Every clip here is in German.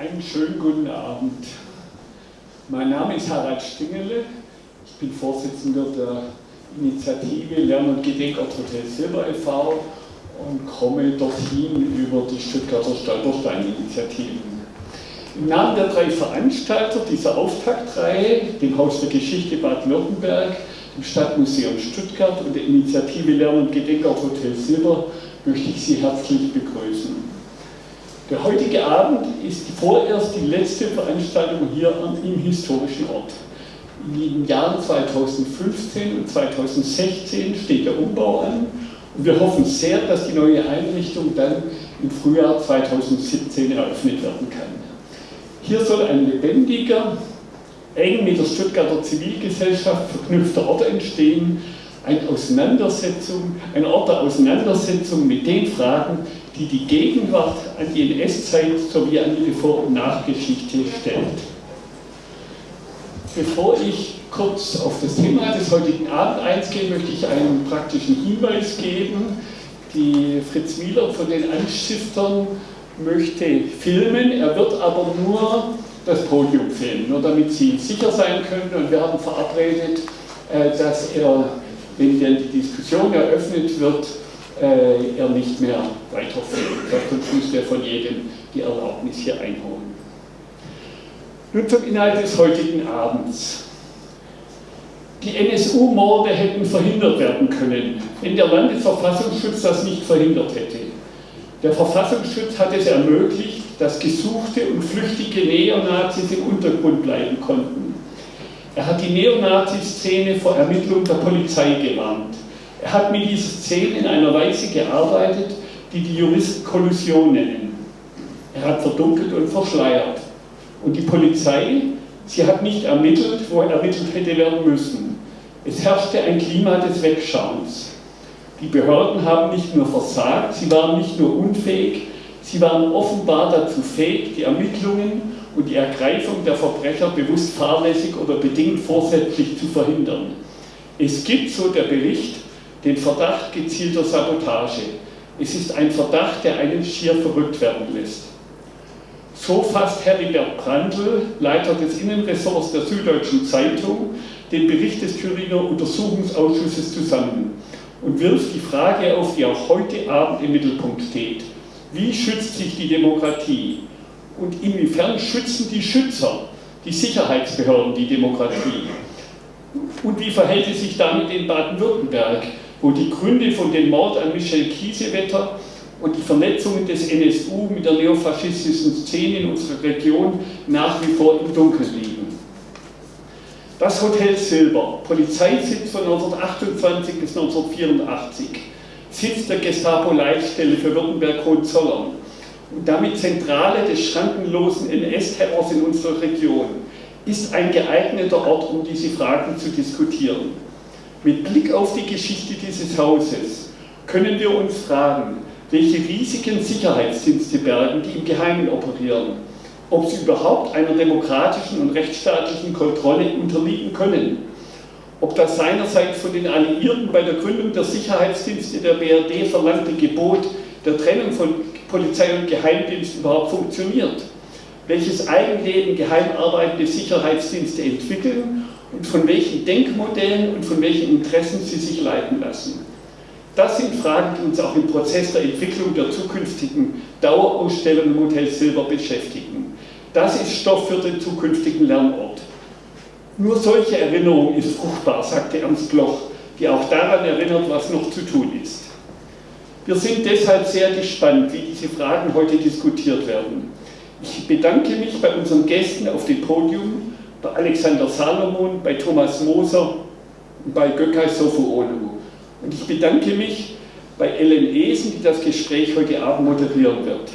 Einen schönen guten Abend. Mein Name ist Harald Stingele. Ich bin Vorsitzender der Initiative Lern- und Gedenkort Hotel Silber e.V. und komme dorthin über die Stuttgarter Stolperstein-Initiativen. Im Namen der drei Veranstalter dieser Auftaktreihe, dem Haus der Geschichte Baden-Württemberg, dem Stadtmuseum Stuttgart und der Initiative Lern- und Gedenkort Hotel Silber, möchte ich Sie herzlich begrüßen. Der heutige Abend ist vorerst die letzte Veranstaltung hier im historischen Ort. In den Jahren 2015 und 2016 steht der Umbau an und wir hoffen sehr, dass die neue Einrichtung dann im Frühjahr 2017 eröffnet werden kann. Hier soll ein lebendiger, eng mit der Stuttgarter Zivilgesellschaft verknüpfter Ort entstehen, eine Auseinandersetzung, ein Ort der Auseinandersetzung mit den Fragen, die die Gegenwart an die NS-Zeit sowie an die Vor- und Nachgeschichte stellt. Bevor ich kurz auf das Thema des heutigen Abends eingehe, möchte ich einen praktischen Hinweis geben. Die Fritz Wieler von den Anstiftern möchte filmen, er wird aber nur das Podium filmen, nur damit Sie sicher sein können. Und wir haben verabredet, äh, dass er, wenn dann die Diskussion eröffnet wird, äh, er nicht mehr weiterführen. Sonst müsste er von jedem die Erlaubnis hier einholen. Nun zum Inhalt des heutigen Abends. Die NSU-Morde hätten verhindert werden können, wenn der Landesverfassungsschutz das nicht verhindert hätte. Der Verfassungsschutz hat es ermöglicht, dass gesuchte und flüchtige Neonazis im Untergrund bleiben konnten. Er hat die Neonazi-Szene vor Ermittlung der Polizei gewarnt. Er hat mit dieser Szene in einer Weise gearbeitet, die die Juristen Kollusion nennen. Er hat verdunkelt und verschleiert. Und die Polizei, sie hat nicht ermittelt, wo ermittelt hätte werden müssen. Es herrschte ein Klima des Wegschauens. Die Behörden haben nicht nur versagt, sie waren nicht nur unfähig, sie waren offenbar dazu fähig, die Ermittlungen und die Ergreifung der Verbrecher bewusst fahrlässig oder bedingt vorsätzlich zu verhindern. Es gibt, so der Bericht, den Verdacht gezielter Sabotage. Es ist ein Verdacht, der einen schier verrückt werden lässt. So fasst Heribert Brandl, Leiter des Innenressorts der Süddeutschen Zeitung, den Bericht des Thüringer Untersuchungsausschusses zusammen und wirft die Frage auf, die auch heute Abend im Mittelpunkt steht. Wie schützt sich die Demokratie? Und inwiefern schützen die Schützer, die Sicherheitsbehörden, die Demokratie? Und wie verhält es sich damit in Baden-Württemberg? Wo die Gründe von dem Mord an Michel Kiesewetter und die Vernetzungen des NSU mit der neofaschistischen Szene in unserer Region nach wie vor im Dunkeln liegen. Das Hotel Silber, Polizeisitz von 1928 bis 1984, Sitz der Gestapo-Leitstelle für Württemberg-Hohenzollern und damit Zentrale des schrankenlosen NS-Terrors in unserer Region, ist ein geeigneter Ort, um diese Fragen zu diskutieren. Mit Blick auf die Geschichte dieses Hauses können wir uns fragen, welche riesigen Sicherheitsdienste bergen, die im Geheimen operieren, ob sie überhaupt einer demokratischen und rechtsstaatlichen Kontrolle unterliegen können, ob das seinerseits von den Alliierten bei der Gründung der Sicherheitsdienste der BRD verlangte Gebot der Trennung von Polizei und Geheimdienst überhaupt funktioniert, welches Eigenleben geheim arbeitende Sicherheitsdienste entwickeln und von welchen Denkmodellen und von welchen Interessen sie sich leiten lassen. Das sind Fragen, die uns auch im Prozess der Entwicklung der zukünftigen Dauerausstellung im Hotel Silber beschäftigen. Das ist Stoff für den zukünftigen Lernort. Nur solche Erinnerung ist fruchtbar, sagte Ernst Bloch, die auch daran erinnert, was noch zu tun ist. Wir sind deshalb sehr gespannt, wie diese Fragen heute diskutiert werden. Ich bedanke mich bei unseren Gästen auf dem Podium bei Alexander Salomon, bei Thomas Moser und bei Gökay Sofuolu. Und ich bedanke mich bei Ellen Esen, die das Gespräch heute Abend moderieren wird.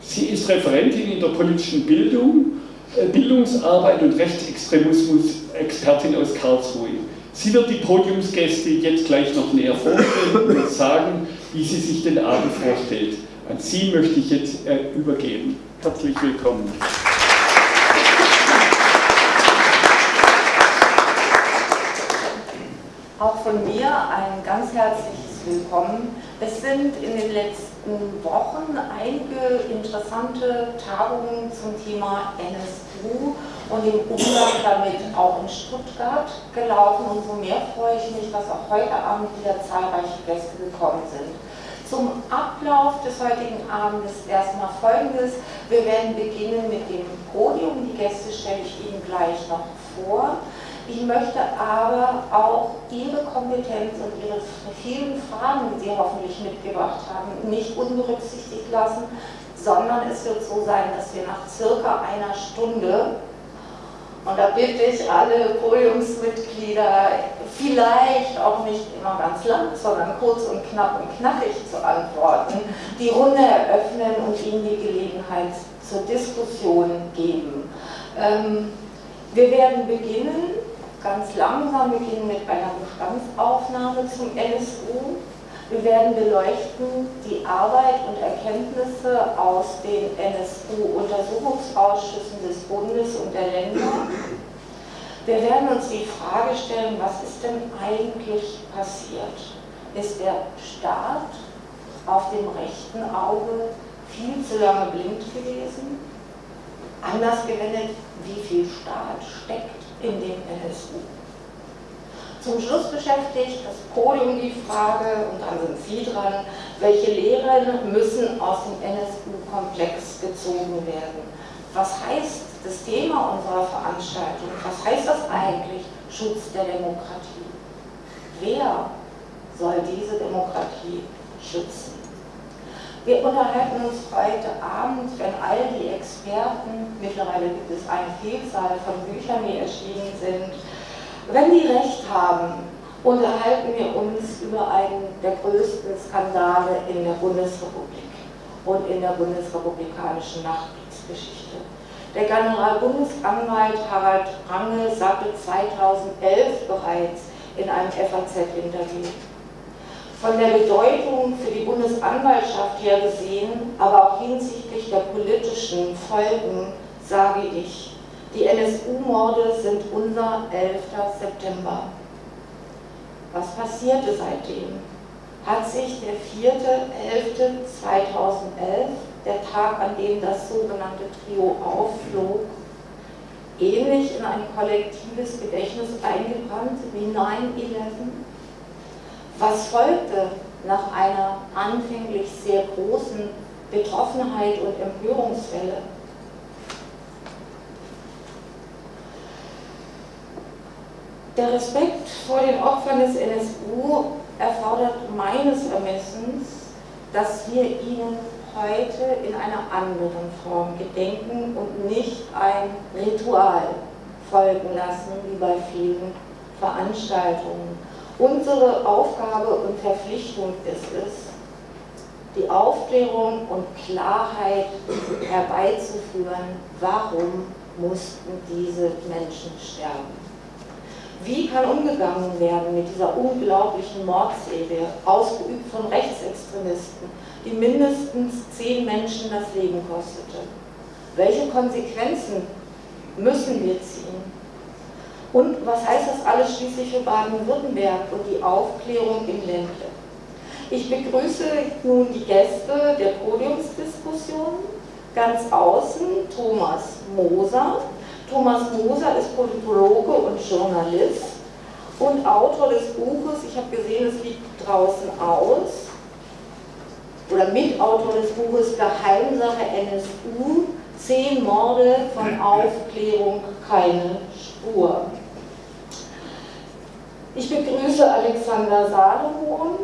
Sie ist Referentin in der politischen Bildung, äh, Bildungsarbeit und Rechtsextremismus-Expertin aus Karlsruhe. Sie wird die Podiumsgäste jetzt gleich noch näher vorstellen und sagen, wie sie sich den Abend vorstellt. An Sie möchte ich jetzt äh, übergeben. Herzlich willkommen. Auch von mir ein ganz herzliches willkommen. Es sind in den letzten Wochen einige interessante Tagungen zum Thema NSU und dem Umgang damit auch in Stuttgart gelaufen. Umso mehr freue ich mich, dass auch heute Abend wieder zahlreiche Gäste gekommen sind. Zum Ablauf des heutigen Abends erstmal folgendes. Wir werden beginnen mit dem Podium. Die Gäste stelle ich Ihnen gleich noch vor. Ich möchte aber auch Ihre Kompetenz und Ihre vielen Fragen, die Sie hoffentlich mitgebracht haben, nicht unberücksichtigt lassen, sondern es wird so sein, dass wir nach circa einer Stunde, und da bitte ich alle Podiumsmitglieder, vielleicht auch nicht immer ganz lang, sondern kurz und knapp und knackig zu antworten, die Runde eröffnen und Ihnen die Gelegenheit zur Diskussion geben. Ähm, wir werden beginnen ganz langsam beginnen mit einer Bestandsaufnahme zum NSU. Wir werden beleuchten die Arbeit und Erkenntnisse aus den NSU-Untersuchungsausschüssen des Bundes und der Länder. Wir werden uns die Frage stellen, was ist denn eigentlich passiert? Ist der Staat auf dem rechten Auge viel zu lange blind gewesen? Anders gewendet, wie viel Staat steckt in dem NSU. Zum Schluss beschäftigt das Podium die Frage, und dann sind Sie dran, welche Lehren müssen aus dem NSU-Komplex gezogen werden? Was heißt das Thema unserer Veranstaltung? Was heißt das eigentlich, Schutz der Demokratie? Wer soll diese Demokratie schützen? Wir unterhalten uns heute Abend, wenn all die Experten, mittlerweile gibt es eine Vielzahl von Büchern, die erschienen sind, wenn die Recht haben, unterhalten wir uns über einen der größten Skandale in der Bundesrepublik und in der bundesrepublikanischen Nachkriegsgeschichte. Der Generalbundesanwalt Harald Range sagte 2011 bereits in einem FAZ-Interview, von der Bedeutung für die Bundesanwaltschaft her gesehen, aber auch hinsichtlich der politischen Folgen, sage ich, die NSU-Morde sind unser 11. September. Was passierte seitdem? Hat sich der 4.11.2011, der Tag, an dem das sogenannte Trio aufflog, ähnlich in ein kollektives Gedächtnis eingebrannt wie 9-11? Was folgte nach einer anfänglich sehr großen Betroffenheit und Empörungswelle? Der Respekt vor den Opfern des NSU erfordert meines Ermessens, dass wir ihnen heute in einer anderen Form gedenken und nicht ein Ritual folgen lassen, wie bei vielen Veranstaltungen. Unsere Aufgabe und Verpflichtung ist es, die Aufklärung und Klarheit herbeizuführen, warum mussten diese Menschen sterben. Wie kann umgegangen werden mit dieser unglaublichen Mordserie, ausgeübt von Rechtsextremisten, die mindestens zehn Menschen das Leben kostete? Welche Konsequenzen müssen wir ziehen? Und was heißt das alles schließlich für Baden-Württemberg und die Aufklärung im Ländle? Ich begrüße nun die Gäste der Podiumsdiskussion. Ganz außen Thomas Moser. Thomas Moser ist Politologe und Journalist und Autor des Buches, ich habe gesehen, es liegt draußen aus, oder Mitautor des Buches Geheimsache NSU, zehn Morde von Aufklärung, keine Spur. Ich begrüße Alexander Salomon.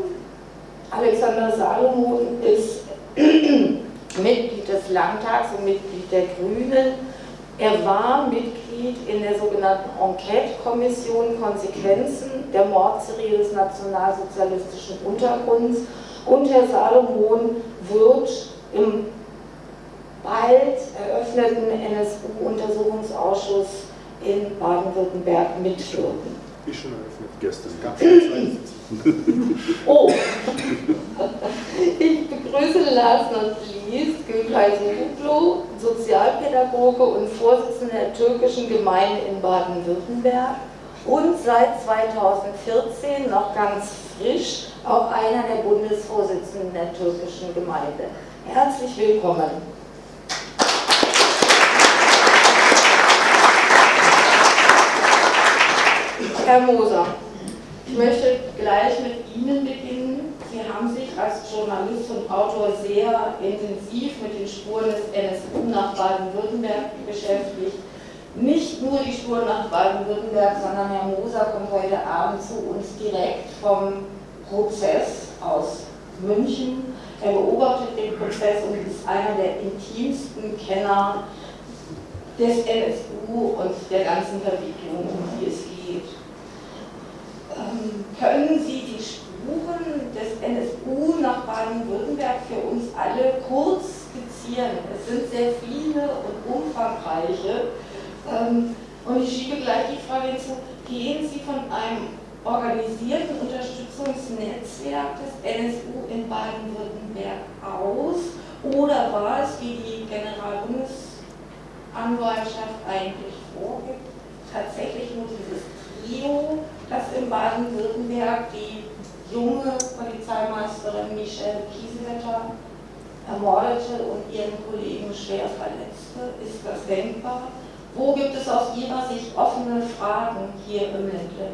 Alexander Salomon ist Mitglied des Landtags und Mitglied der Grünen. Er war Mitglied in der sogenannten Enquete-Kommission Konsequenzen der Mordserie des nationalsozialistischen Untergrunds und Herr Salomon wird im bald eröffneten NSU-Untersuchungsausschuss in Baden-Württemberg mitwirken. Ist schon eröffnet, gestern. Gab es Oh! ich begrüße Lars Nordlies, Gülheisen Hublo, Sozialpädagoge und Vorsitzender der türkischen Gemeinde in Baden-Württemberg und seit 2014 noch ganz Frisch, auch einer der Bundesvorsitzenden der türkischen Gemeinde. Herzlich willkommen. Herr Moser, ich möchte gleich mit Ihnen beginnen. Sie haben sich als Journalist und Autor sehr intensiv mit den Spuren des NSU nach Baden-Württemberg beschäftigt. Nicht nur die Spuren nach Baden-Württemberg, sondern Herr Moser kommt heute Abend zu uns direkt vom Prozess aus München. Er beobachtet den Prozess und ist einer der intimsten Kenner des NSU und der ganzen Verwicklung, um die es geht. Können Sie die Spuren des NSU nach Baden-Württemberg für uns alle kurz skizzieren? Es sind sehr viele und umfangreiche. Ähm, und ich schiebe gleich die Frage hinzu, gehen Sie von einem organisierten Unterstützungsnetzwerk des NSU in Baden-Württemberg aus oder war es, wie die Generalbundesanwaltschaft eigentlich vorgibt, tatsächlich nur dieses Trio, das in Baden-Württemberg die junge Polizeimeisterin Michelle Kiesewetter ermordete und ihren Kollegen schwer verletzte? Ist das denkbar? Wo gibt es aus Ihrer Sicht offene Fragen hier im Ländle?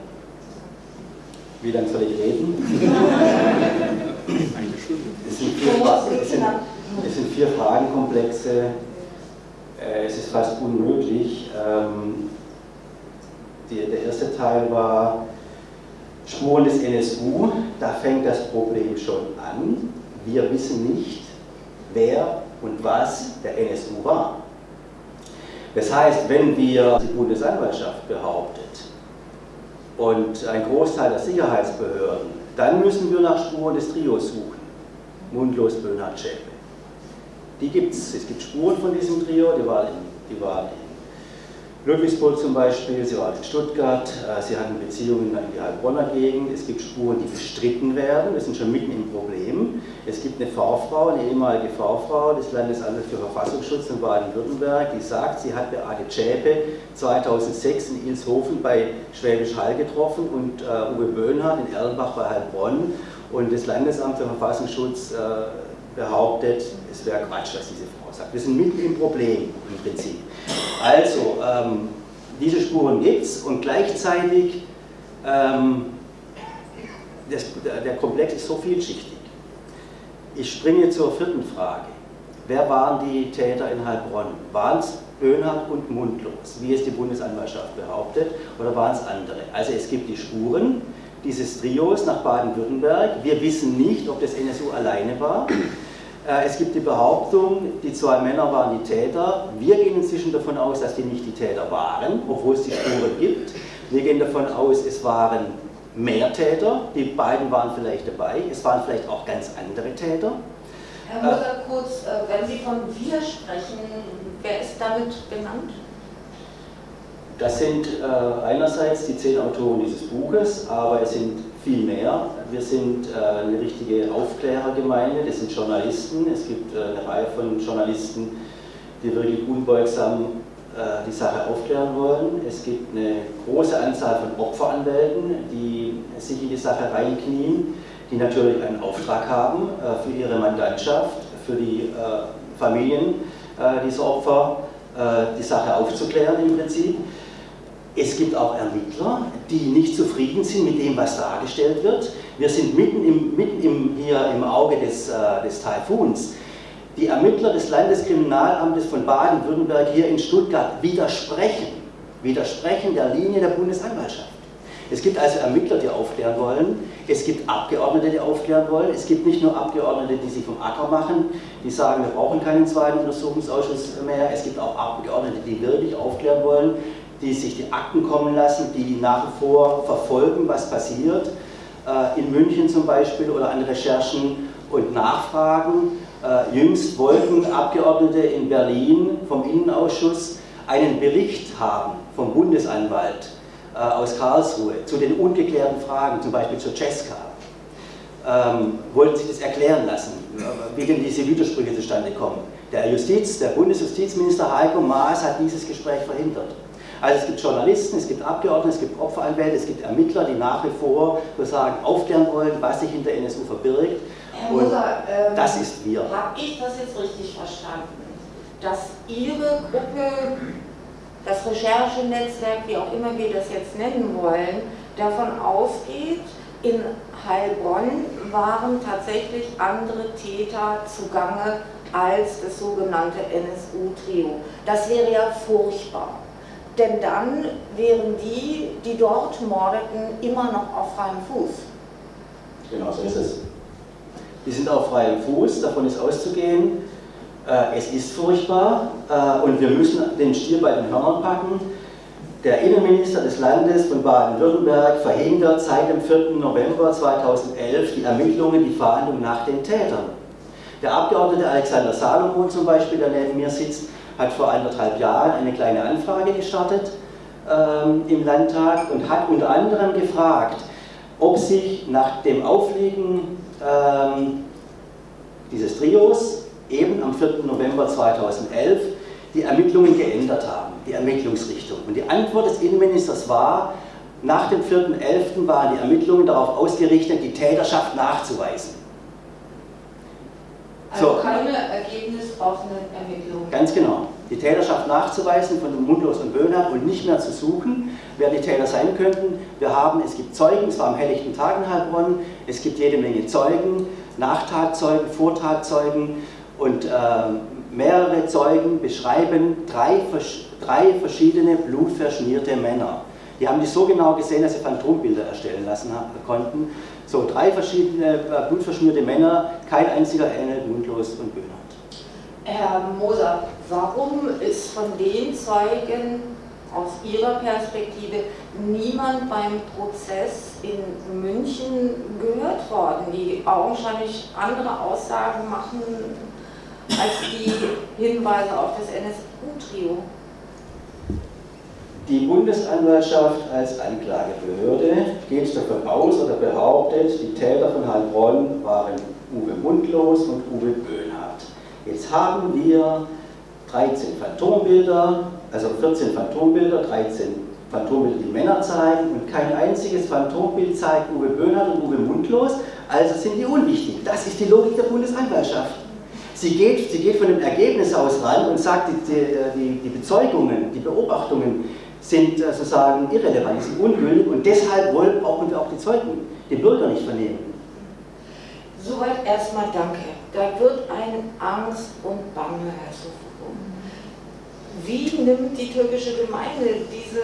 Wie lange soll ich reden? es, sind vier, es, sind, es sind vier Fragenkomplexe. Äh, es ist fast unmöglich. Ähm, der erste Teil war Spuren des NSU. Da fängt das Problem schon an. Wir wissen nicht, wer und was der NSU war. Das heißt, wenn wir die Bundesanwaltschaft behauptet, und ein Großteil der Sicherheitsbehörden, dann müssen wir nach Spuren des Trios suchen. Mundlos, Böhnhardt, Schäpe. Die gibt es. Es gibt Spuren von diesem Trio, die waren die waren Ludwigsburg zum Beispiel, sie war in Stuttgart, äh, sie hatten Beziehungen in die Heilbronner Gegend, es gibt Spuren, die bestritten werden, wir sind schon mitten im Problem. Es gibt eine V-Frau, eine ehemalige V-Frau des Landesamtes für Verfassungsschutz in Baden-Württemberg, die sagt, sie hat Beate Zschäpe 2006 in Ilshofen bei Schwäbisch Hall getroffen und uh, Uwe Böhnhardt in Erlenbach bei Heilbronn und das Landesamt für Verfassungsschutz uh, behauptet, es wäre Quatsch, was diese Frau sagt. Wir sind mitten im Problem im Prinzip. Also, ähm, diese Spuren gibt es und gleichzeitig, ähm, das, der Komplex ist so vielschichtig. Ich springe zur vierten Frage. Wer waren die Täter in Heilbronn? Waren es Böhnhardt und Mundlos, wie es die Bundesanwaltschaft behauptet, oder waren es andere? Also es gibt die Spuren dieses Trios nach Baden-Württemberg. Wir wissen nicht, ob das NSU alleine war. Äh, es gibt die Behauptung, die zwei Männer waren die Täter. Wir gehen inzwischen davon aus, dass die nicht die Täter waren, obwohl es die Spuren gibt. Wir gehen davon aus, es waren mehr Täter. Die beiden waren vielleicht dabei. Es waren vielleicht auch ganz andere Täter. Herr Moser, kurz, äh, wenn Sie von wir sprechen, wer ist damit genannt? Das sind äh, einerseits die zehn Autoren dieses Buches, aber es sind viel mehr. Wir sind äh, eine richtige Aufklärergemeinde, das sind Journalisten. Es gibt äh, eine Reihe von Journalisten, die wirklich unbeugsam äh, die Sache aufklären wollen. Es gibt eine große Anzahl von Opferanwälten, die sich in die Sache reinknien, die natürlich einen Auftrag haben für ihre Mandantschaft, für die Familien dieser Opfer, die Sache aufzuklären im Prinzip. Es gibt auch Ermittler, die nicht zufrieden sind mit dem, was dargestellt wird. Wir sind mitten, im, mitten im, hier im Auge des, äh, des Taifuns. Die Ermittler des Landeskriminalamtes von Baden-Württemberg hier in Stuttgart widersprechen, widersprechen der Linie der Bundesanwaltschaft. Es gibt also Ermittler, die aufklären wollen, es gibt Abgeordnete, die aufklären wollen, es gibt nicht nur Abgeordnete, die sich vom Acker machen, die sagen, wir brauchen keinen zweiten Untersuchungsausschuss mehr, es gibt auch Abgeordnete, die wirklich aufklären wollen, die sich die Akten kommen lassen, die nach wie vor verfolgen, was passiert, äh, in München zum Beispiel oder an Recherchen und Nachfragen. Äh, jüngst wollten Abgeordnete in Berlin vom Innenausschuss einen Bericht haben vom Bundesanwalt äh, aus Karlsruhe zu den ungeklärten Fragen, zum Beispiel zur Cesca. Ähm, wollten sich das erklären lassen, wie denn diese Widersprüche zustande kommen. Der Justiz, der Bundesjustizminister Heiko Maas hat dieses Gespräch verhindert. Also es gibt Journalisten, es gibt Abgeordnete, es gibt Opferanwälte, es gibt Ermittler, die nach wie vor sozusagen aufklären wollen, was sich hinter NSU verbirgt. Herr Moser, ähm, das ist wir. Habe ich das jetzt richtig verstanden? Dass Ihre Gruppe, das Recherchenetzwerk, wie auch immer wir das jetzt nennen wollen, davon ausgeht, in Heilbronn waren tatsächlich andere Täter zugange als das sogenannte NSU-Trio. Das wäre ja furchtbar. Denn dann wären die, die dort mordeten, immer noch auf freiem Fuß. Genau so ist es. Die sind auf freiem Fuß, davon ist auszugehen. Äh, es ist furchtbar äh, und wir müssen den Stier bei den Hörnern packen. Der Innenminister des Landes von Baden-Württemberg verhindert seit dem 4. November 2011 die Ermittlungen, die Fahndung nach den Tätern. Der Abgeordnete Alexander Salomon zum Beispiel, der neben mir sitzt, hat vor anderthalb Jahren eine kleine Anfrage gestartet ähm, im Landtag und hat unter anderem gefragt, ob sich nach dem Aufliegen ähm, dieses Trios eben am 4. November 2011 die Ermittlungen geändert haben, die Ermittlungsrichtung. Und die Antwort des Innenministers war, nach dem 4.11. waren die Ermittlungen darauf ausgerichtet, die Täterschaft nachzuweisen. Also so. keine ergebnisoffenen Ermittlungen. Ganz genau. Die Täterschaft nachzuweisen von Mundlos und Böhnhardt und nicht mehr zu suchen, wer die Täter sein könnten. Wir haben, es gibt Zeugen, es war am helllichten Tag in Heilbronn, es gibt jede Menge Zeugen, Nachtatzeugen, Vortatzeugen und äh, mehrere Zeugen beschreiben drei, drei verschiedene blutverschmierte Männer. Die haben die so genau gesehen, dass sie Phantombilder erstellen lassen konnten. So, drei verschiedene äh, blutverschmierte Männer, kein einziger ähnelt mundlos und Böhnert. Herr Moser, warum ist von den Zeugen aus Ihrer Perspektive niemand beim Prozess in München gehört worden, die augenscheinlich andere Aussagen machen als die Hinweise auf das NSU-Trio? Die Bundesanwaltschaft als Anklagebehörde geht davon aus oder behauptet, die Täter von Heilbronn waren Uwe Mundlos und Uwe Böhnhardt. Jetzt haben wir 13 Phantombilder, also 14 Phantombilder, 13 Phantombilder, die Männer zeigen und kein einziges Phantombild zeigt Uwe Böhnhardt und Uwe Mundlos, also sind die unwichtig. Das ist die Logik der Bundesanwaltschaft. Sie geht, sie geht von dem Ergebnis aus ran und sagt, die, die, die Bezeugungen, die Beobachtungen sind äh, sozusagen irrelevant, sind ungültig und deshalb wollen, brauchen wir auch die Zeugen, den Bürger nicht vernehmen. Soweit erstmal danke. Da wird ein Angst und Bange hervorgehoben. Wie nimmt die türkische Gemeinde diese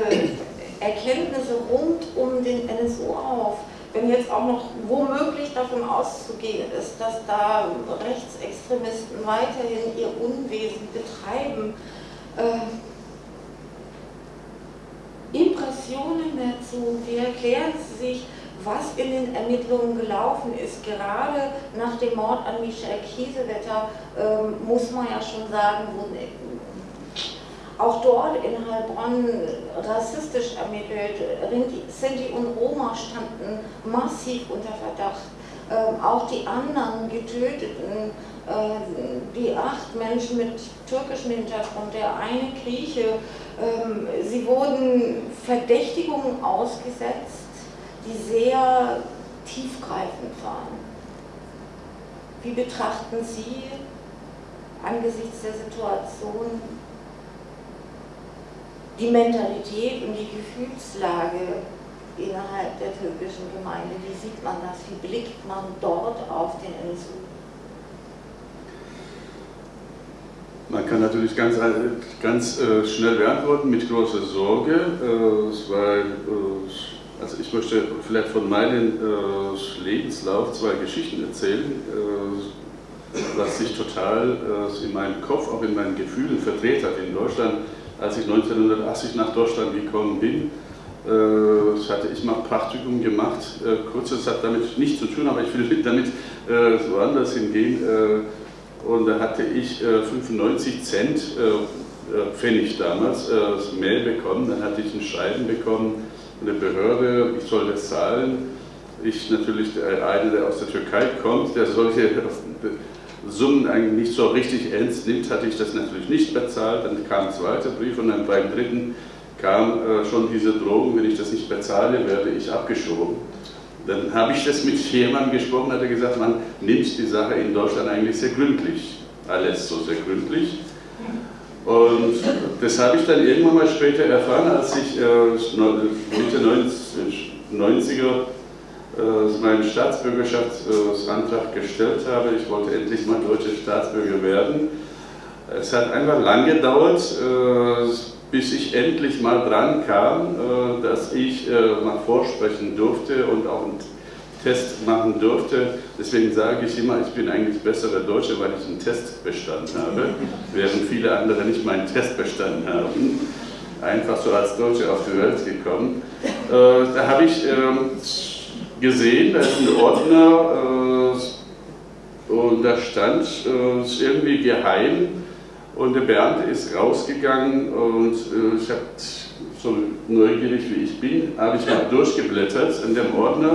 Erkenntnisse rund um den NSU auf? wenn jetzt auch noch womöglich davon auszugehen ist, dass da Rechtsextremisten weiterhin ihr Unwesen betreiben, äh, Impressionen dazu, wie erklären Sie sich, was in den Ermittlungen gelaufen ist. Gerade nach dem Mord an Michel Kiesewetter äh, muss man ja schon sagen, wurden auch dort in Heilbronn rassistisch ermittelt. Sinti und Roma standen massiv unter Verdacht. Ähm, auch die anderen Getöteten, die acht Menschen mit türkischem Hintergrund, der eine Grieche, ähm, sie wurden Verdächtigungen ausgesetzt, die sehr tiefgreifend waren. Wie betrachten Sie angesichts der Situation die Mentalität und die Gefühlslage innerhalb der türkischen Gemeinde. Wie sieht man das? Wie blickt man dort auf den NSU? Man kann natürlich ganz, ganz äh, schnell beantworten mit großer Sorge, äh, weil äh, also ich möchte vielleicht von meinem äh, Lebenslauf zwei Geschichten erzählen, äh, was sich total äh, in meinem Kopf, auch in meinen Gefühlen verdreht hat in Deutschland als ich 1980 nach Deutschland gekommen bin, äh, hatte ich mal Praktikum gemacht. Äh, kurz, das hat damit nichts zu tun, aber ich will damit äh, woanders hingehen. Äh, und da hatte ich 95 äh, Cent äh, äh, Pfennig damals das Mail bekommen. Dann hatte ich ein Schreiben bekommen von der Behörde, ich soll das zahlen. Ich natürlich, einer, der aus der Türkei kommt, der solche Summen eigentlich nicht so richtig ernst nimmt, hatte ich das natürlich nicht bezahlt. Dann kam ein zweiter Brief und dann beim dritten kam äh, schon diese Drohung, wenn ich das nicht bezahle, werde ich abgeschoben. Dann habe ich das mit jemandem gesprochen, hat er gesagt, man nimmt die Sache in Deutschland eigentlich sehr gründlich. Alles so sehr gründlich. Und das habe ich dann irgendwann mal später erfahren, als ich äh, Mitte 90er äh, meinen Staatsbürgerschaftsantrag gestellt habe. Ich wollte endlich mal deutscher Staatsbürger werden. Es hat einfach lang gedauert, äh, bis ich endlich mal dran kam, äh, dass ich mal vorsprechen durfte und auch einen Test machen durfte. Deswegen sage ich immer, ich bin eigentlich besserer Deutscher, weil ich einen Test bestanden habe, während viele andere nicht meinen Test bestanden haben. Einfach so als Deutscher auf die Welt gekommen. Da habe ich ähm, gesehen, da ist ein Ordner äh, und da stand, äh, ist irgendwie geheim und der Bernd ist rausgegangen und äh, ich habe so neugierig wie ich bin, habe ich mal durchgeblättert in dem Ordner.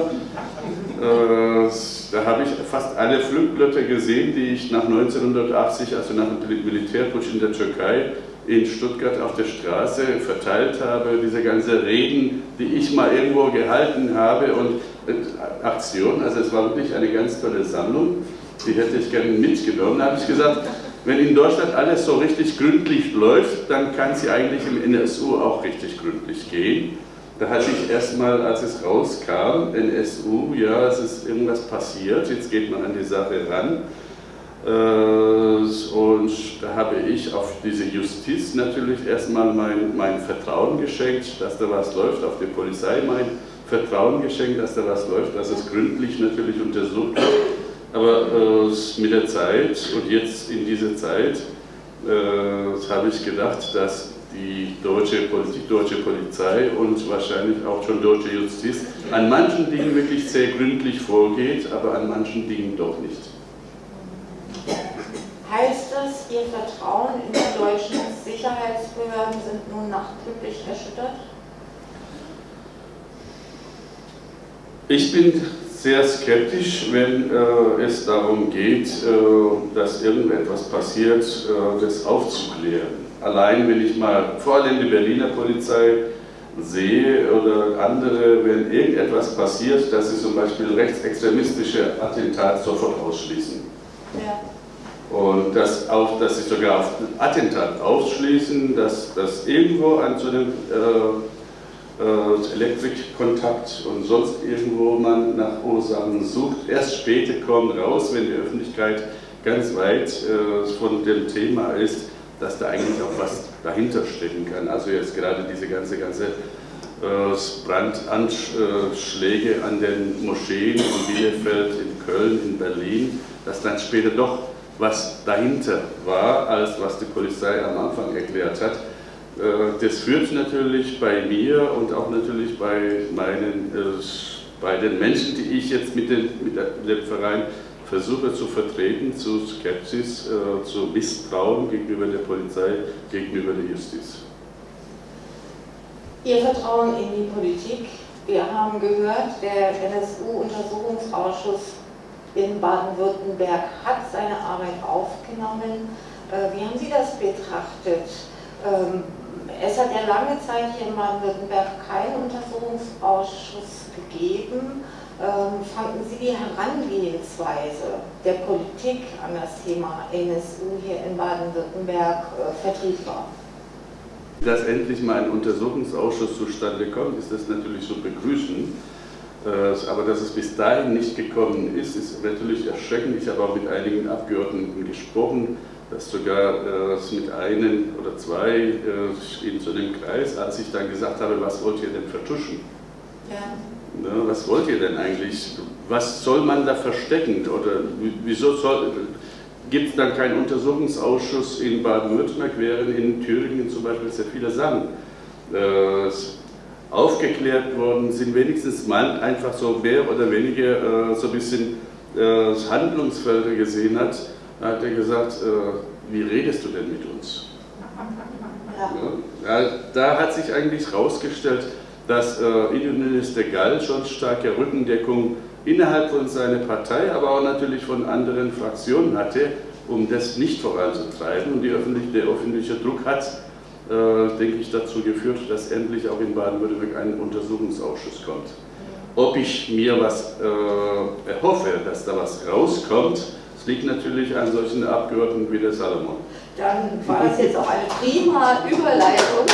Äh, da habe ich fast alle Flugblätter gesehen, die ich nach 1980, also nach dem Militärputsch in der Türkei, in Stuttgart auf der Straße verteilt habe, diese ganzen Reden, die ich mal irgendwo gehalten habe und Aktion, also es war wirklich eine ganz tolle Sammlung, die hätte ich gerne mitgenommen. Habe ich gesagt, wenn in Deutschland alles so richtig gründlich läuft, dann kann sie eigentlich im NSU auch richtig gründlich gehen. Da hatte ich erstmal, als es rauskam, NSU, ja, es ist irgendwas passiert, jetzt geht man an die Sache ran. Äh, und da habe ich auf diese Justiz natürlich erstmal mein, mein Vertrauen geschenkt, dass da was läuft, auf die Polizei mein Vertrauen geschenkt, dass da was läuft, dass es gründlich natürlich untersucht wird. Aber äh, mit der Zeit und jetzt in dieser Zeit äh, habe ich gedacht, dass die deutsche, die deutsche Polizei und wahrscheinlich auch schon deutsche Justiz an manchen Dingen wirklich sehr gründlich vorgeht, aber an manchen Dingen doch nicht. Heißt das, Ihr Vertrauen in die deutschen Sicherheitsbehörden sind nun nachdrücklich erschüttert? Ich bin sehr skeptisch, wenn äh, es darum geht, äh, dass irgendetwas passiert, äh, das aufzuklären. Allein wenn ich mal vor allem die Berliner Polizei sehe oder andere, wenn irgendetwas passiert, dass sie zum Beispiel rechtsextremistische Attentate sofort ausschließen. Ja. Und dass, auch, dass sie sogar auf Attentat ausschließen, dass, dass irgendwo an so einem äh, Elektrikkontakt und sonst irgendwo man nach Ursachen sucht. Erst später kommt raus, wenn die Öffentlichkeit ganz weit äh, von dem Thema ist, dass da eigentlich auch was dahinter stecken kann. Also jetzt gerade diese ganze, ganze äh, Brandanschläge an den Moscheen in Bielefeld, in Köln, in Berlin, dass dann später doch was dahinter war, als was die Polizei am Anfang erklärt hat. Äh, das führt natürlich bei mir und auch natürlich bei, meinen, äh, bei den Menschen, die ich jetzt mit, den, mit dem Verein versuche zu vertreten, zu Skepsis, äh, zu Misstrauen gegenüber der Polizei, gegenüber der Justiz. Ihr Vertrauen in die Politik. Wir haben gehört, der NSU-Untersuchungsausschuss in Baden-Württemberg hat seine Arbeit aufgenommen. Wie haben Sie das betrachtet? Es hat ja lange Zeit hier in Baden-Württemberg keinen Untersuchungsausschuss gegeben. Ähm, fanden Sie die Herangehensweise der Politik an das Thema NSU hier in Baden-Württemberg äh, vertretbar? Dass endlich mal ein Untersuchungsausschuss zustande kommt, ist das natürlich zu begrüßen. Äh, aber dass es bis dahin nicht gekommen ist, ist natürlich erschreckend. Ich habe auch mit einigen Abgeordneten gesprochen, dass sogar äh, mit einem oder zwei äh, in so einem Kreis, als ich dann gesagt habe, was wollt ihr denn vertuschen? Ja. Ne, was wollt ihr denn eigentlich? Was soll man da verstecken? Oder wieso soll, gibt es dann keinen Untersuchungsausschuss in Baden-Württemberg, während in Thüringen zum Beispiel sehr viele Sachen äh, aufgeklärt worden sind, wenigstens man einfach so mehr oder weniger äh, so ein bisschen äh, Handlungsfelder gesehen hat, da hat er gesagt, äh, wie redest du denn mit uns? Ja. Ja, da hat sich eigentlich herausgestellt, dass äh, Innenminister Gall schon starke Rückendeckung innerhalb von seiner Partei, aber auch natürlich von anderen Fraktionen hatte, um das nicht voranzutreiben. Und öffentliche, der öffentliche Druck hat äh, denke ich, dazu geführt, dass endlich auch in Baden-Württemberg ein Untersuchungsausschuss kommt. Ob ich mir was äh, erhoffe, dass da was rauskommt, das liegt natürlich an solchen Abgeordneten wie der Salomon. Dann war das jetzt auch eine prima Überleitung.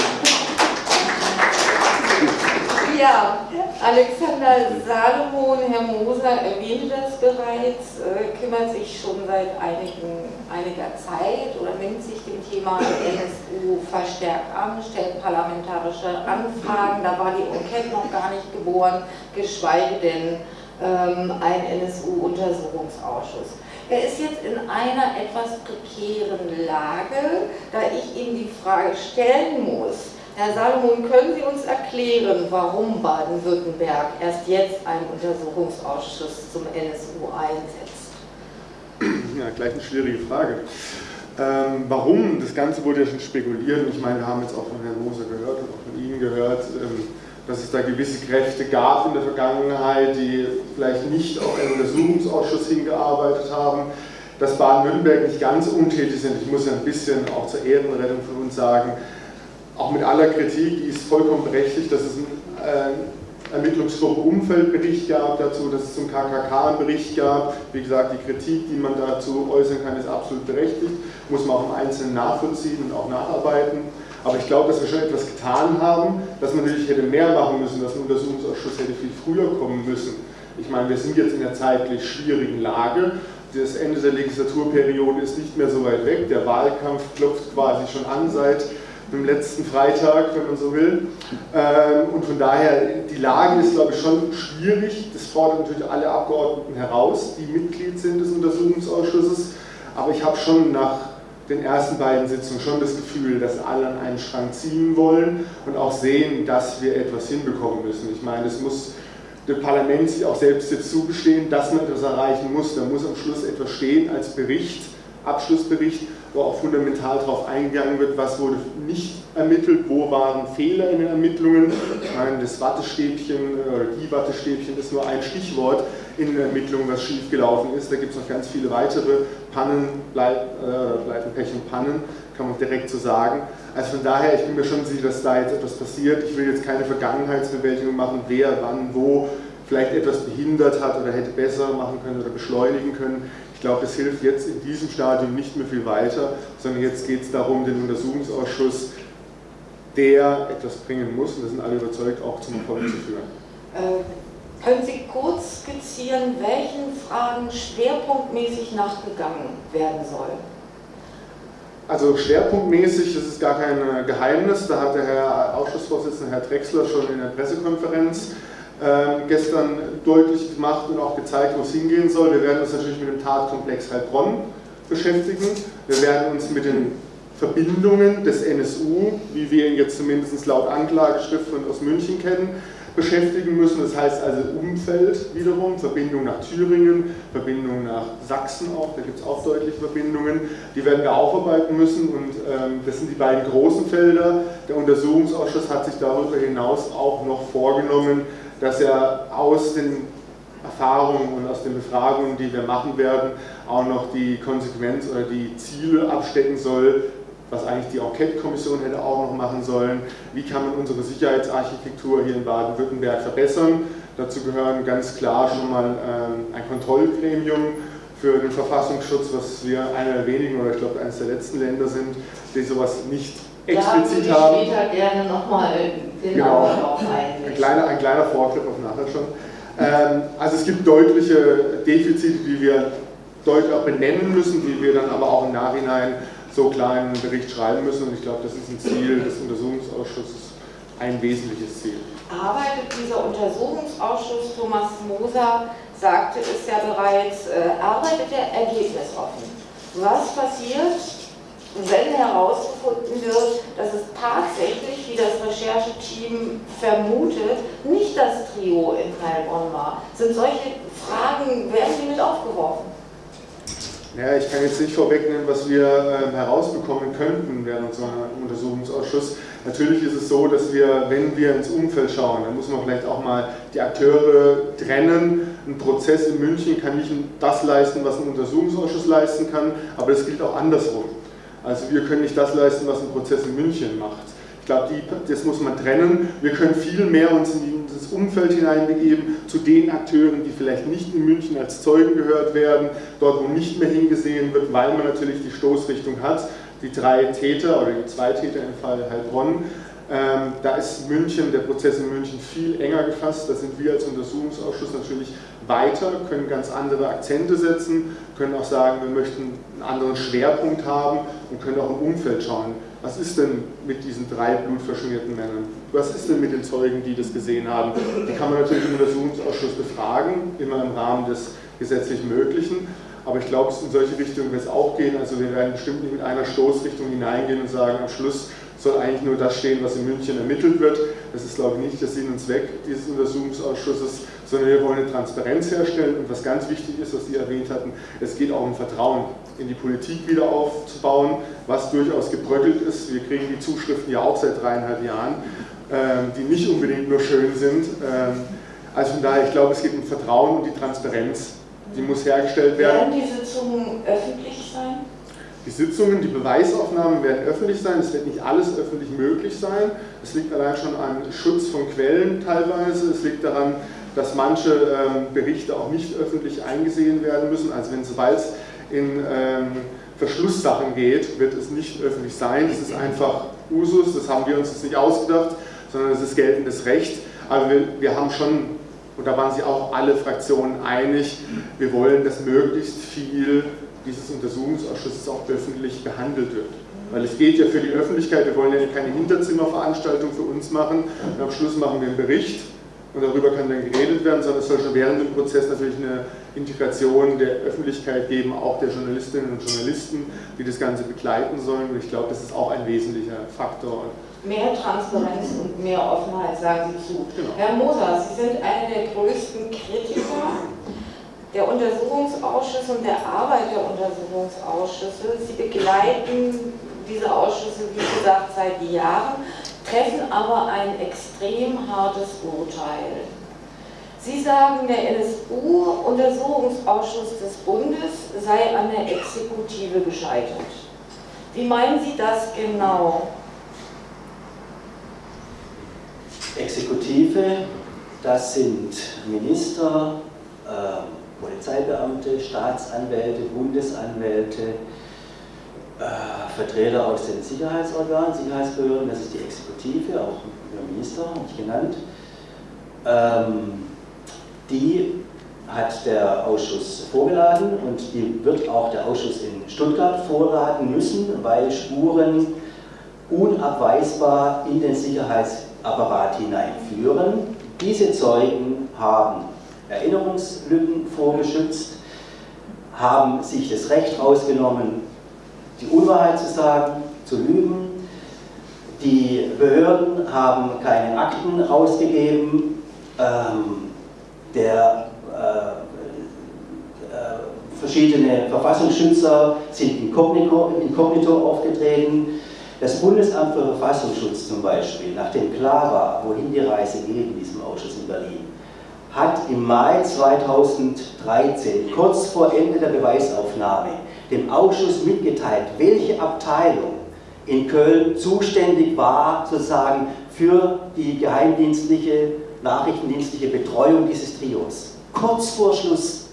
Ja, Alexander Salomon, Herr Moser erwähnte das bereits, äh, kümmert sich schon seit einigen, einiger Zeit oder nimmt sich dem Thema NSU verstärkt an, stellt parlamentarische Anfragen, da war die Enquete noch gar nicht geboren, geschweige denn ähm, ein NSU-Untersuchungsausschuss. Er ist jetzt in einer etwas prekären Lage, da ich ihm die Frage stellen muss, Herr Salomon, können Sie uns erklären, warum Baden-Württemberg erst jetzt einen Untersuchungsausschuss zum NSU einsetzt? Ja, gleich eine schwierige Frage. Ähm, warum? Das Ganze wurde ja schon spekuliert. Ich meine, wir haben jetzt auch von Herrn Moser gehört und auch von Ihnen gehört, ähm, dass es da gewisse Kräfte gab in der Vergangenheit, die vielleicht nicht auf einen Untersuchungsausschuss hingearbeitet haben, dass Baden-Württemberg nicht ganz untätig sind. Ich muss ja ein bisschen auch zur Ehrenrettung von uns sagen, auch mit aller Kritik, die ist vollkommen berechtigt, dass es einen äh, Ermittlungsgruppe Umfeldbericht gab dazu, dass es zum KKK einen Bericht gab. Wie gesagt, die Kritik, die man dazu äußern kann, ist absolut berechtigt, muss man auch im Einzelnen nachvollziehen und auch nacharbeiten. Aber ich glaube, dass wir schon etwas getan haben, dass man natürlich hätte mehr machen müssen, dass ein Untersuchungsausschuss hätte viel früher kommen müssen. Ich meine, wir sind jetzt in einer zeitlich schwierigen Lage. Das Ende der Legislaturperiode ist nicht mehr so weit weg. Der Wahlkampf klopft quasi schon an seit dem letzten Freitag, wenn man so will. Ähm, und von daher, die Lage ist, glaube ich, schon schwierig. Das fordert natürlich alle Abgeordneten heraus, die Mitglied sind des Untersuchungsausschusses. Aber ich habe schon nach den ersten beiden Sitzungen schon das Gefühl, dass alle an einen Schrank ziehen wollen und auch sehen, dass wir etwas hinbekommen müssen. Ich meine, es muss dem Parlament sich auch selbst jetzt zugestehen, dass man etwas erreichen muss. Da muss am Schluss etwas stehen als Bericht, Abschlussbericht, wo auch fundamental darauf eingegangen wird, was wurde nicht ermittelt, wo waren Fehler in den Ermittlungen. Das Wattestäbchen oder die Wattestäbchen ist nur ein Stichwort in den Ermittlungen, was schiefgelaufen ist. Da gibt es noch ganz viele weitere Pannen, Bleit, äh, Pech und Pannen, kann man direkt so sagen. Also von daher, ich bin mir schon sicher, dass da jetzt etwas passiert. Ich will jetzt keine Vergangenheitsbewältigung machen, wer, wann, wo vielleicht etwas behindert hat oder hätte besser machen können oder beschleunigen können. Ich glaube, es hilft jetzt in diesem Stadium nicht mehr viel weiter, sondern jetzt geht es darum, den Untersuchungsausschuss, der etwas bringen muss, und da sind alle überzeugt, auch zum Erfolg zu führen. Äh, können Sie kurz skizzieren, welchen Fragen schwerpunktmäßig nachgegangen werden soll? Also schwerpunktmäßig, ist gar kein Geheimnis, da hat der Herr Ausschussvorsitzende, Herr Drexler, schon in der Pressekonferenz ähm, gestern deutlich gemacht und auch gezeigt, wo es hingehen soll. Wir werden uns natürlich mit dem Tatkomplex Heilbronn beschäftigen. Wir werden uns mit den Verbindungen des NSU, wie wir ihn jetzt zumindest laut Anklageschrift aus München kennen, beschäftigen müssen. Das heißt also Umfeld wiederum, Verbindung nach Thüringen, Verbindung nach Sachsen auch, da gibt es auch deutliche Verbindungen. Die werden wir aufarbeiten müssen und ähm, das sind die beiden großen Felder. Der Untersuchungsausschuss hat sich darüber hinaus auch noch vorgenommen, dass er aus den Erfahrungen und aus den Befragungen, die wir machen werden, auch noch die Konsequenz oder die Ziele abstecken soll, was eigentlich die Enquete-Kommission hätte auch noch machen sollen. Wie kann man unsere Sicherheitsarchitektur hier in Baden-Württemberg verbessern? Dazu gehören ganz klar schon mal ähm, ein Kontrollgremium für den Verfassungsschutz, was wir einer der wenigen oder ich glaube eines der letzten Länder sind, die sowas nicht explizit haben. Da später gerne nochmal genau. drauf. Ein kleiner, ein kleiner Vorgriff auf nachher schon. Ähm, also es gibt deutliche Defizite, die wir deutlich auch benennen müssen, die wir dann aber auch im Nachhinein so klar in einen Bericht schreiben müssen. Und ich glaube, das ist ein Ziel des Untersuchungsausschusses, ein wesentliches Ziel. Arbeitet dieser Untersuchungsausschuss, Thomas Moser sagte es ja bereits, äh, arbeitet er ergebnisoffen. Was passiert, wenn herausgefunden wird, dass es tatsächlich, wie das Rechercheteam vermutet, nicht das Trio in Heilbronn war? Sind solche Fragen, werden die mit aufgeworfen? Ja, ich kann jetzt nicht vorwegnehmen, was wir äh, herausbekommen könnten während einem Untersuchungsausschuss. Natürlich ist es so, dass wir, wenn wir ins Umfeld schauen, dann muss man vielleicht auch mal die Akteure trennen. Ein Prozess in München kann nicht das leisten, was ein Untersuchungsausschuss leisten kann, aber das gilt auch andersrum. Also wir können nicht das leisten, was ein Prozess in München macht. Ich glaube, das muss man trennen. Wir können viel mehr uns in das Umfeld hineinbegeben, zu den Akteuren, die vielleicht nicht in München als Zeugen gehört werden, dort wo nicht mehr hingesehen wird, weil man natürlich die Stoßrichtung hat. Die drei Täter oder die zwei Täter im Fall Heilbronn ähm, da ist München, der Prozess in München viel enger gefasst. Da sind wir als Untersuchungsausschuss natürlich weiter, können ganz andere Akzente setzen, können auch sagen, wir möchten einen anderen Schwerpunkt haben und können auch im Umfeld schauen. Was ist denn mit diesen drei blutverschmierten Männern? Was ist denn mit den Zeugen, die das gesehen haben? Die kann man natürlich im Untersuchungsausschuss befragen, immer im Rahmen des gesetzlich Möglichen. Aber ich glaube, in solche Richtungen wird es auch gehen. Also wir werden bestimmt nicht mit einer Stoßrichtung hineingehen und sagen, am Schluss soll eigentlich nur das stehen, was in München ermittelt wird. Das ist, glaube ich, nicht der Sinn und Zweck dieses Untersuchungsausschusses, sondern wir wollen eine Transparenz herstellen. Und was ganz wichtig ist, was Sie erwähnt hatten, es geht auch um Vertrauen in die Politik wieder aufzubauen, was durchaus gebröckelt ist. Wir kriegen die Zuschriften ja auch seit dreieinhalb Jahren, ähm, die nicht unbedingt nur schön sind. Ähm, also von daher, ich glaube, es geht um Vertrauen und die Transparenz. Die muss hergestellt werden. Werden die Sitzungen öffentlich sein? Die Sitzungen, die Beweisaufnahmen werden öffentlich sein, es wird nicht alles öffentlich möglich sein. Es liegt allein schon an Schutz von Quellen teilweise, es liegt daran, dass manche ähm, Berichte auch nicht öffentlich eingesehen werden müssen. Also wenn sobald es in ähm, Verschlusssachen geht, wird es nicht öffentlich sein. Das ist einfach Usus, das haben wir uns jetzt nicht ausgedacht, sondern es ist geltendes Recht. Aber wir, wir haben schon, und da waren sich auch alle Fraktionen einig, wir wollen, dass möglichst viel dieses Untersuchungsausschusses auch öffentlich behandelt wird. Weil es geht ja für die Öffentlichkeit, wir wollen ja keine Hinterzimmerveranstaltung für uns machen und am Schluss machen wir einen Bericht und darüber kann dann geredet werden, sondern es soll schon während dem Prozess natürlich eine Integration der Öffentlichkeit geben, auch der Journalistinnen und Journalisten, die das Ganze begleiten sollen. Und ich glaube, das ist auch ein wesentlicher Faktor. Mehr Transparenz und mehr Offenheit, sagen Sie zu. Genau. Herr Moser, Sie sind einer der größten Kritiker der Untersuchungsausschuss und der Arbeit der Untersuchungsausschüsse. Sie begleiten diese Ausschüsse, wie gesagt, seit Jahren, treffen aber ein extrem hartes Urteil. Sie sagen, der NSU-Untersuchungsausschuss des Bundes sei an der Exekutive gescheitert. Wie meinen Sie das genau? Exekutive, das sind Minister, äh, Polizeibeamte, Staatsanwälte, Bundesanwälte, äh, Vertreter aus den Sicherheitsorganen, Sicherheitsbehörden, das ist die Exekutive, auch der Minister, habe ich genannt. Ähm, die hat der Ausschuss vorgeladen und die wird auch der Ausschuss in Stuttgart vorladen müssen, weil Spuren unabweisbar in den Sicherheitsapparat hineinführen. Diese Zeugen haben Erinnerungslücken vorgeschützt, haben sich das Recht rausgenommen, die Unwahrheit zu sagen, zu lügen. Die Behörden haben keine Akten rausgegeben. Ähm, der, äh, äh, verschiedene Verfassungsschützer sind inkognito, inkognito aufgetreten. Das Bundesamt für Verfassungsschutz zum Beispiel, nachdem klar war, wohin die Reise geht in diesem Ausschuss in Berlin, hat im Mai 2013, kurz vor Ende der Beweisaufnahme, dem Ausschuss mitgeteilt, welche Abteilung in Köln zuständig war, sozusagen für die geheimdienstliche, nachrichtendienstliche Betreuung dieses Trios. Kurz vor Schluss.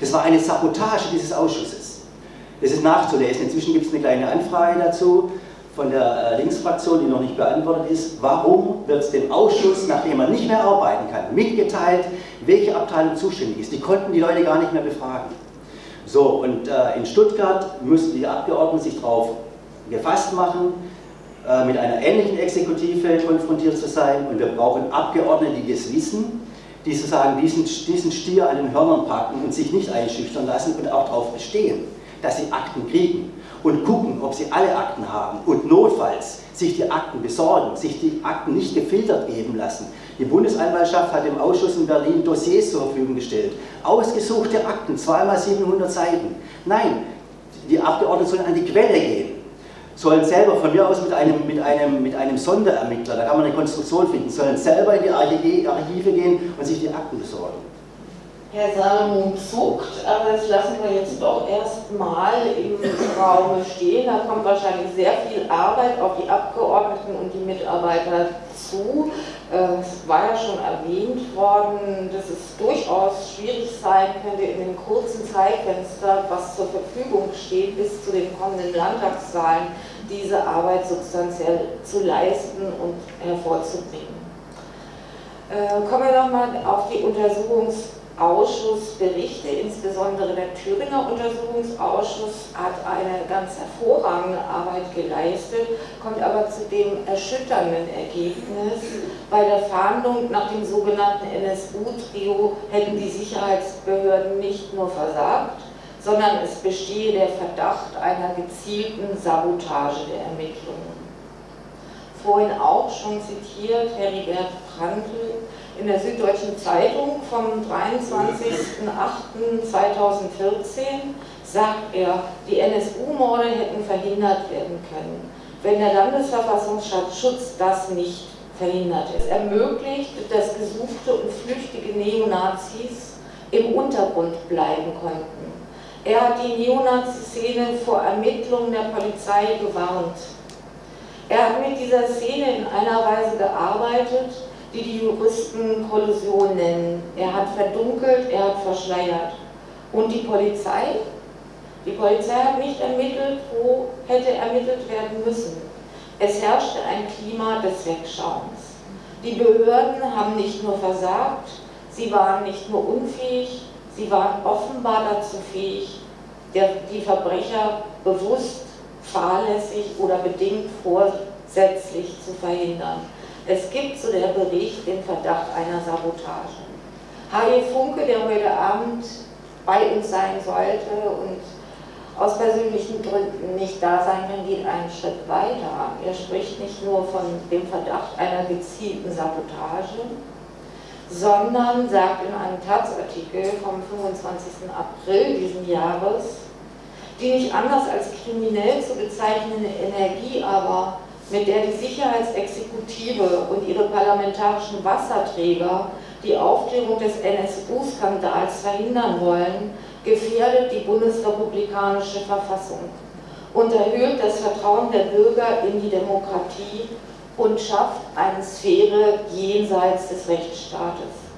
Das war eine Sabotage dieses Ausschusses. Das ist nachzulesen. Inzwischen gibt es eine kleine Anfrage dazu von der äh, Linksfraktion, die noch nicht beantwortet ist. Warum wird es dem Ausschuss, nachdem er nicht mehr arbeiten kann, mitgeteilt, welche Abteilung zuständig ist. Die konnten die Leute gar nicht mehr befragen. So, und äh, in Stuttgart müssen die Abgeordneten sich darauf gefasst machen, äh, mit einer ähnlichen Exekutive konfrontiert zu sein. Und wir brauchen Abgeordnete, die das wissen, die sozusagen diesen, diesen Stier an den Hörnern packen und sich nicht einschüchtern lassen und auch darauf bestehen, dass sie Akten kriegen und gucken, ob sie alle Akten haben und notfalls sich die Akten besorgen, sich die Akten nicht gefiltert geben lassen, die Bundesanwaltschaft hat dem Ausschuss in Berlin Dossiers zur Verfügung gestellt. Ausgesuchte Akten, zweimal 700 Seiten. Nein, die Abgeordneten sollen an die Quelle gehen. Sollen selber, von mir aus mit einem, mit einem, mit einem Sonderermittler, da kann man eine Konstruktion finden, sollen selber in die Archive gehen und sich die Akten besorgen. Herr Salomon zuckt, aber das lassen wir jetzt doch erstmal im Raum stehen. Da kommt wahrscheinlich sehr viel Arbeit auf die Abgeordneten und die Mitarbeiter zu. Äh, es war ja schon erwähnt worden, dass es durchaus schwierig sein könnte, in dem kurzen Zeitfenster, was zur Verfügung steht, bis zu den kommenden Landtagswahlen, diese Arbeit substanziell zu leisten und hervorzubringen. Äh, kommen wir nochmal auf die Untersuchungs- Ausschussberichte, insbesondere der Thüringer Untersuchungsausschuss hat eine ganz hervorragende Arbeit geleistet, kommt aber zu dem erschütternden Ergebnis, bei der Fahndung nach dem sogenannten NSU-Trio hätten die Sicherheitsbehörden nicht nur versagt, sondern es bestehe der Verdacht einer gezielten Sabotage der Ermittlungen. Vorhin auch schon zitiert Heribert Prantl, in der Süddeutschen Zeitung vom 23.08.2014 sagt er, die NSU-Morde hätten verhindert werden können, wenn der Landesverfassungsschutz das nicht verhindert. Es ermöglicht, dass gesuchte und flüchtige Neonazis im Untergrund bleiben konnten. Er hat die Neonazi-Szene vor Ermittlungen der Polizei gewarnt. Er hat mit dieser Szene in einer Weise gearbeitet, die die Juristen Kollusion nennen. Er hat verdunkelt, er hat verschleiert. Und die Polizei? Die Polizei hat nicht ermittelt, wo hätte ermittelt werden müssen. Es herrschte ein Klima des Wegschauens. Die Behörden haben nicht nur versagt, sie waren nicht nur unfähig, sie waren offenbar dazu fähig, die Verbrecher bewusst, fahrlässig oder bedingt vorsätzlich zu verhindern. Es gibt, so der Bericht, den Verdacht einer Sabotage. Harry Funke, der heute Abend bei uns sein sollte und aus persönlichen Gründen nicht da sein kann, geht einen Schritt weiter. Er spricht nicht nur von dem Verdacht einer gezielten Sabotage, sondern sagt in einem Taz-Artikel vom 25. April diesen Jahres, die nicht anders als kriminell zu bezeichnende Energie aber mit der die Sicherheitsexekutive und ihre parlamentarischen Wasserträger die Aufklärung des NSU-Skandals verhindern wollen, gefährdet die bundesrepublikanische Verfassung, unterhöhlt das Vertrauen der Bürger in die Demokratie und schafft eine Sphäre jenseits des Rechtsstaates.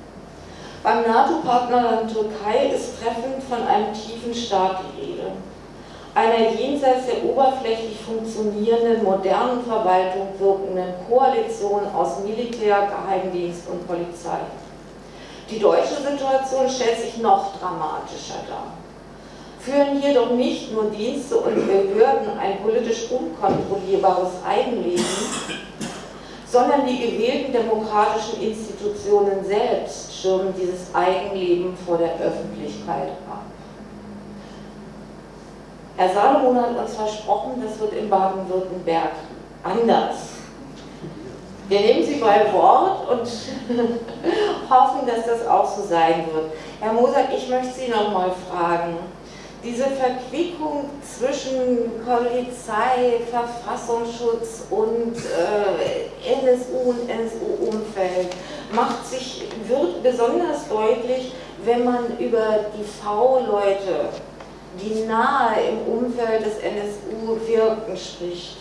Beim NATO-Partnerland Türkei ist treffend von einem tiefen Staat die Rede einer jenseits der oberflächlich funktionierenden modernen Verwaltung wirkenden Koalition aus Militär, Geheimdienst und Polizei. Die deutsche Situation stellt sich noch dramatischer dar. Führen jedoch nicht nur Dienste und Behörden ein politisch unkontrollierbares Eigenleben, sondern die gewählten demokratischen Institutionen selbst schirmen dieses Eigenleben vor der Öffentlichkeit ab. Herr Salomon hat uns versprochen, das wird in Baden-Württemberg anders. Wir nehmen Sie bei Wort und hoffen, dass das auch so sein wird. Herr Moser, ich möchte Sie noch mal fragen. Diese Verquickung zwischen Polizei, Verfassungsschutz und äh, NSU und NSU-Umfeld macht sich, wird besonders deutlich, wenn man über die V-Leute die nahe im Umfeld des NSU wirkten, spricht.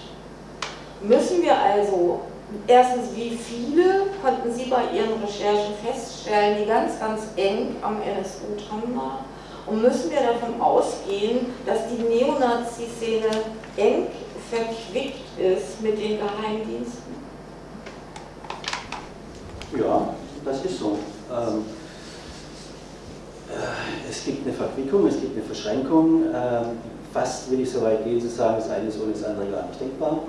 Müssen wir also, erstens, wie viele konnten Sie bei Ihren Recherchen feststellen, die ganz, ganz eng am NSU dran waren? Und müssen wir davon ausgehen, dass die Neonazi-Szene eng verquickt ist mit den Geheimdiensten? Ja, das ist so. Ähm äh, es gibt eine Verquickung, es gibt eine Verschränkung. Ähm, fast will ich so weit gehen zu sagen, das eine ist ohne das andere gar nicht denkbar.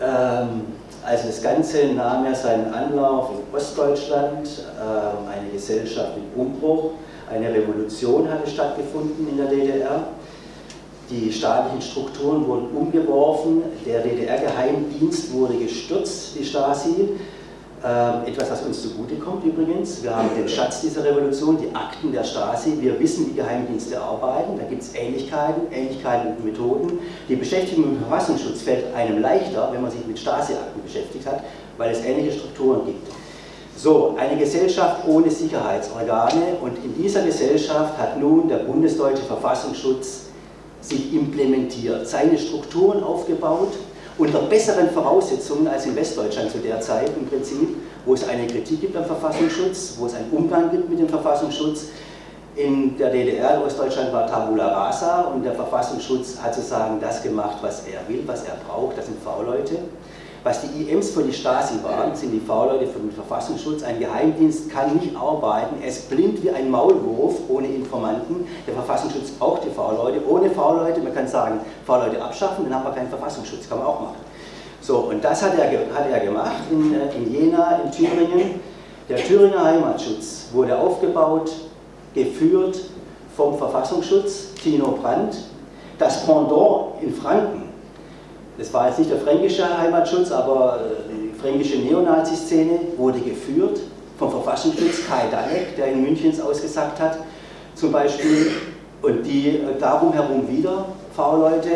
Ähm, also das Ganze nahm ja seinen Anlauf in Ostdeutschland, ähm, eine Gesellschaft im Umbruch, eine Revolution hatte stattgefunden in der DDR. Die staatlichen Strukturen wurden umgeworfen, der DDR-Geheimdienst wurde gestürzt, die Stasi, ähm, etwas, was uns zugutekommt übrigens. Wir haben den Schatz dieser Revolution, die Akten der Stasi. Wir wissen, wie Geheimdienste arbeiten. Da gibt es Ähnlichkeiten, Ähnlichkeiten und Methoden. Die Beschäftigung mit Verfassungsschutz fällt einem leichter, wenn man sich mit Stasi-Akten beschäftigt hat, weil es ähnliche Strukturen gibt. So, eine Gesellschaft ohne Sicherheitsorgane und in dieser Gesellschaft hat nun der bundesdeutsche Verfassungsschutz sich implementiert, seine Strukturen aufgebaut, unter besseren Voraussetzungen als in Westdeutschland zu der Zeit im Prinzip, wo es eine Kritik gibt am Verfassungsschutz, wo es einen Umgang gibt mit dem Verfassungsschutz. In der DDR, in Ostdeutschland war Tabula Rasa und der Verfassungsschutz hat sozusagen das gemacht, was er will, was er braucht, das sind V-Leute. Was die IMs für die Stasi waren, sind die V-Leute für den Verfassungsschutz. Ein Geheimdienst kann nicht arbeiten, er ist blind wie ein Maulwurf ohne Informanten. Der Verfassungsschutz braucht die V-Leute. Ohne V-Leute, man kann sagen, V-Leute abschaffen, dann haben wir keinen Verfassungsschutz, kann man auch machen. So, und das hat er, hat er gemacht in, äh, in Jena, in Thüringen. Der Thüringer Heimatschutz wurde aufgebaut, geführt vom Verfassungsschutz, Tino Brandt. Das Pendant in Franken das war jetzt nicht der fränkische Heimatschutz, aber äh, die fränkische Neonazi-Szene wurde geführt vom Verfassungsschutz Kai Dalek, der in Münchens ausgesagt hat, zum Beispiel, und die äh, darum herum wieder V-Leute,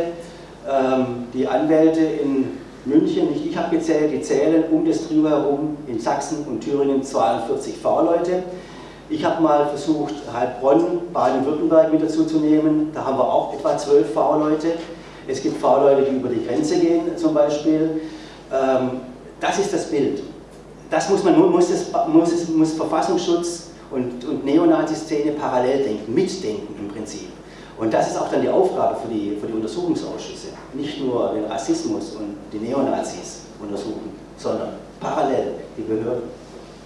ähm, die Anwälte in München, nicht ich habe gezählt, die zählen um das Trio herum in Sachsen und Thüringen 42 V-Leute. Ich habe mal versucht, Heilbronn, Baden-Württemberg mit dazu zu nehmen, da haben wir auch etwa 12 V-Leute. Es gibt V-Leute, die über die Grenze gehen zum Beispiel. Ähm, das ist das Bild. Das muss man, muss, es, muss, es, muss Verfassungsschutz und, und Neonazi-Szene parallel denken, mitdenken im Prinzip. Und das ist auch dann die Aufgabe für die, für die Untersuchungsausschüsse. Nicht nur den Rassismus und die Neonazis untersuchen, sondern parallel die Behörden.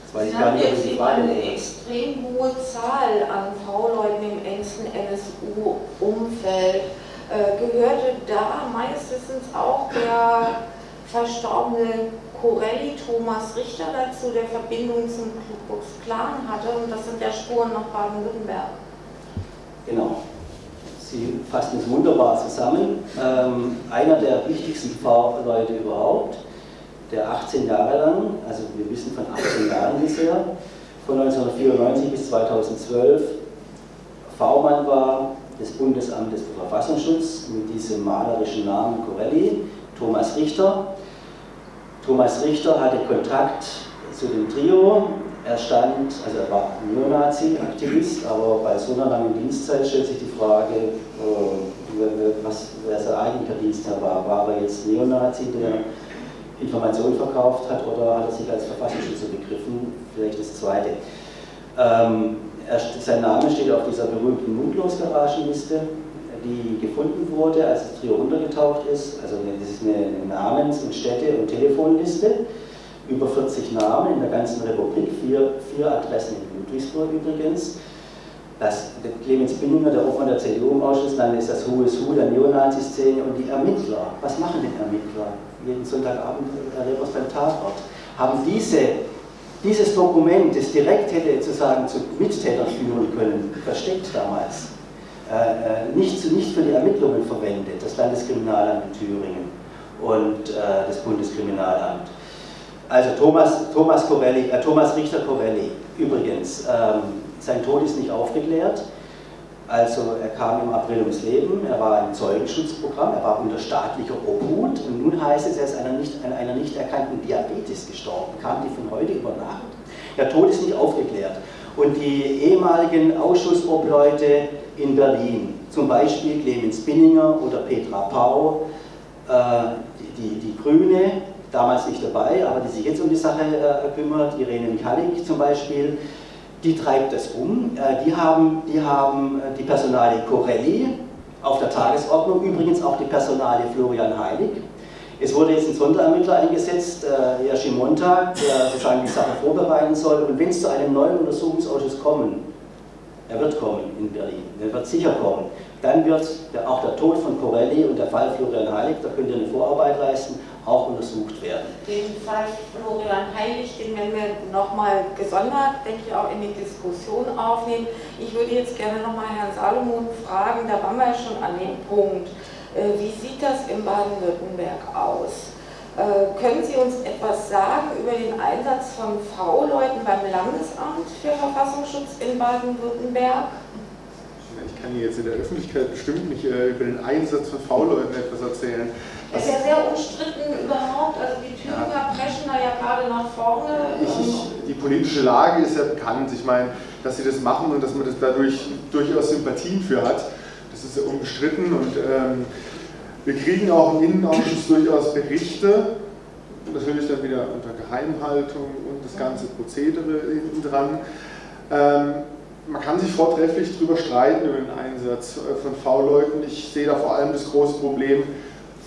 Das weiß ich gar nicht, eine extrem hohe Zahl an V-Leuten im engsten NSU-Umfeld. Äh, gehörte da meistens auch der verstorbene Corelli Thomas Richter dazu, der Verbindung zum Klux Klan hatte und das sind ja Spuren nach Baden-Württemberg. Genau. Sie fassen es wunderbar zusammen. Ähm, einer der wichtigsten Pfarrleute überhaupt, der 18 Jahre lang, also wir wissen von 18 Jahren bisher, von 1994 bis 2012 V-Mann war, des Bundesamtes für Verfassungsschutz mit diesem malerischen Namen Corelli, Thomas Richter. Thomas Richter hatte Kontakt zu dem Trio. Er stand, also er war Neonazi-Aktivist, aber bei so einer langen Dienstzeit stellt sich die Frage, äh, was, wer sein eigentlicher Dienstherr war. War er jetzt Neonazi, der Informationen verkauft hat, oder hat er sich als Verfassungsschützer begriffen? Vielleicht das Zweite. Ähm, er, sein Name steht auf dieser berühmten Mutlos-Garagenliste, die gefunden wurde, als das Trio untergetaucht ist. Also das ist eine Namens- und Städte- und Telefonliste. Über 40 Namen in der ganzen Republik, vier, vier Adressen in Ludwigsburg übrigens. Das, der Clemens Binninger, der Obmann der CDU im Ausschuss, dann ist das Who is Who der Neonazi-Szene und die Ermittler. Was machen denn Ermittler? Jeden Sonntagabend erlebt was beim Tatort. Haben diese dieses Dokument, das direkt hätte sozusagen zu Mittätern führen können, versteckt damals, äh, äh, nicht, nicht für die Ermittlungen verwendet, das Landeskriminalamt in Thüringen und äh, das Bundeskriminalamt. Also Thomas, Thomas, Corelli, äh, Thomas Richter Corelli, übrigens, ähm, sein Tod ist nicht aufgeklärt. Also er kam im April ums Leben, er war im Zeugenschutzprogramm, er war unter staatlicher Obhut und nun heißt es, er ist einer nicht, an einer nicht erkannten Diabetes gestorben. Kam die von heute über Nacht? Der Tod ist nicht aufgeklärt. Und die ehemaligen Ausschussobleute in Berlin, zum Beispiel Clemens Binninger oder Petra Pau, äh, die, die, Grüne, damals nicht dabei, aber die sich jetzt um die Sache äh, kümmert, Irene Michalik zum Beispiel, die treibt das um. Äh, die haben, die haben äh, die Personalie Corelli auf der Tagesordnung, übrigens auch die Personalie Florian Heilig. Es wurde jetzt ein Sonderermittler eingesetzt, äh, Jerzy Montag, der sozusagen die Sache vorbereiten soll. Und wenn es zu einem neuen Untersuchungsausschuss kommen, er wird kommen in Berlin, er wird sicher kommen, dann wird der, auch der Tod von Corelli und der Fall Florian Heilig, da könnt ihr eine Vorarbeit leisten, auch untersucht werden. Den Fall Florian Heilig, den werden wir nochmal gesondert, denke ich, auch in die Diskussion aufnehmen. Ich würde jetzt gerne nochmal Herrn Salomon fragen, da waren wir ja schon an dem Punkt. Äh, wie sieht das in Baden-Württemberg aus? Äh, können Sie uns etwas sagen über den Einsatz von V-Leuten beim Landesamt für Verfassungsschutz in Baden-Württemberg? Ich kann Ihnen jetzt in der Öffentlichkeit bestimmt nicht äh, über den Einsatz von V-Leuten etwas erzählen. Das ist ja sehr umstritten überhaupt, also die Thüringer ja. preschen da ja gerade nach vorne. Ich, ich, die politische Lage ist ja bekannt. Ich meine, dass sie das machen und dass man das dadurch durchaus Sympathien für hat, das ist ja unbestritten. Und ähm, wir kriegen auch im Innenausschuss durchaus Berichte, natürlich dann wieder unter Geheimhaltung und das ganze Prozedere hinten dran. Ähm, man kann sich vortrefflich darüber streiten über den Einsatz von V-Leuten. Ich sehe da vor allem das große Problem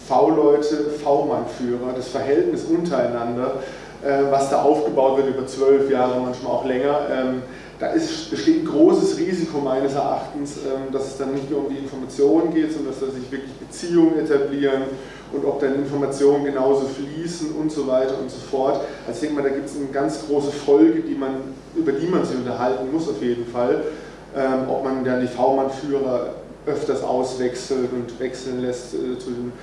V-Leute, V-Mann-Führer, das Verhältnis untereinander, äh, was da aufgebaut wird über zwölf Jahre, manchmal auch länger. Da ist, besteht ein großes Risiko meines Erachtens, ähm, dass es dann nicht nur um die Informationen geht, sondern dass da sich wirklich Beziehungen etablieren und ob dann Informationen genauso fließen und so weiter und so fort. Also ich denke mal, da gibt es eine ganz große Folge, die man, über die man sich unterhalten muss auf jeden Fall. Ähm, ob man dann die V-Mann-Führer öfters auswechselt und wechseln lässt äh, zu den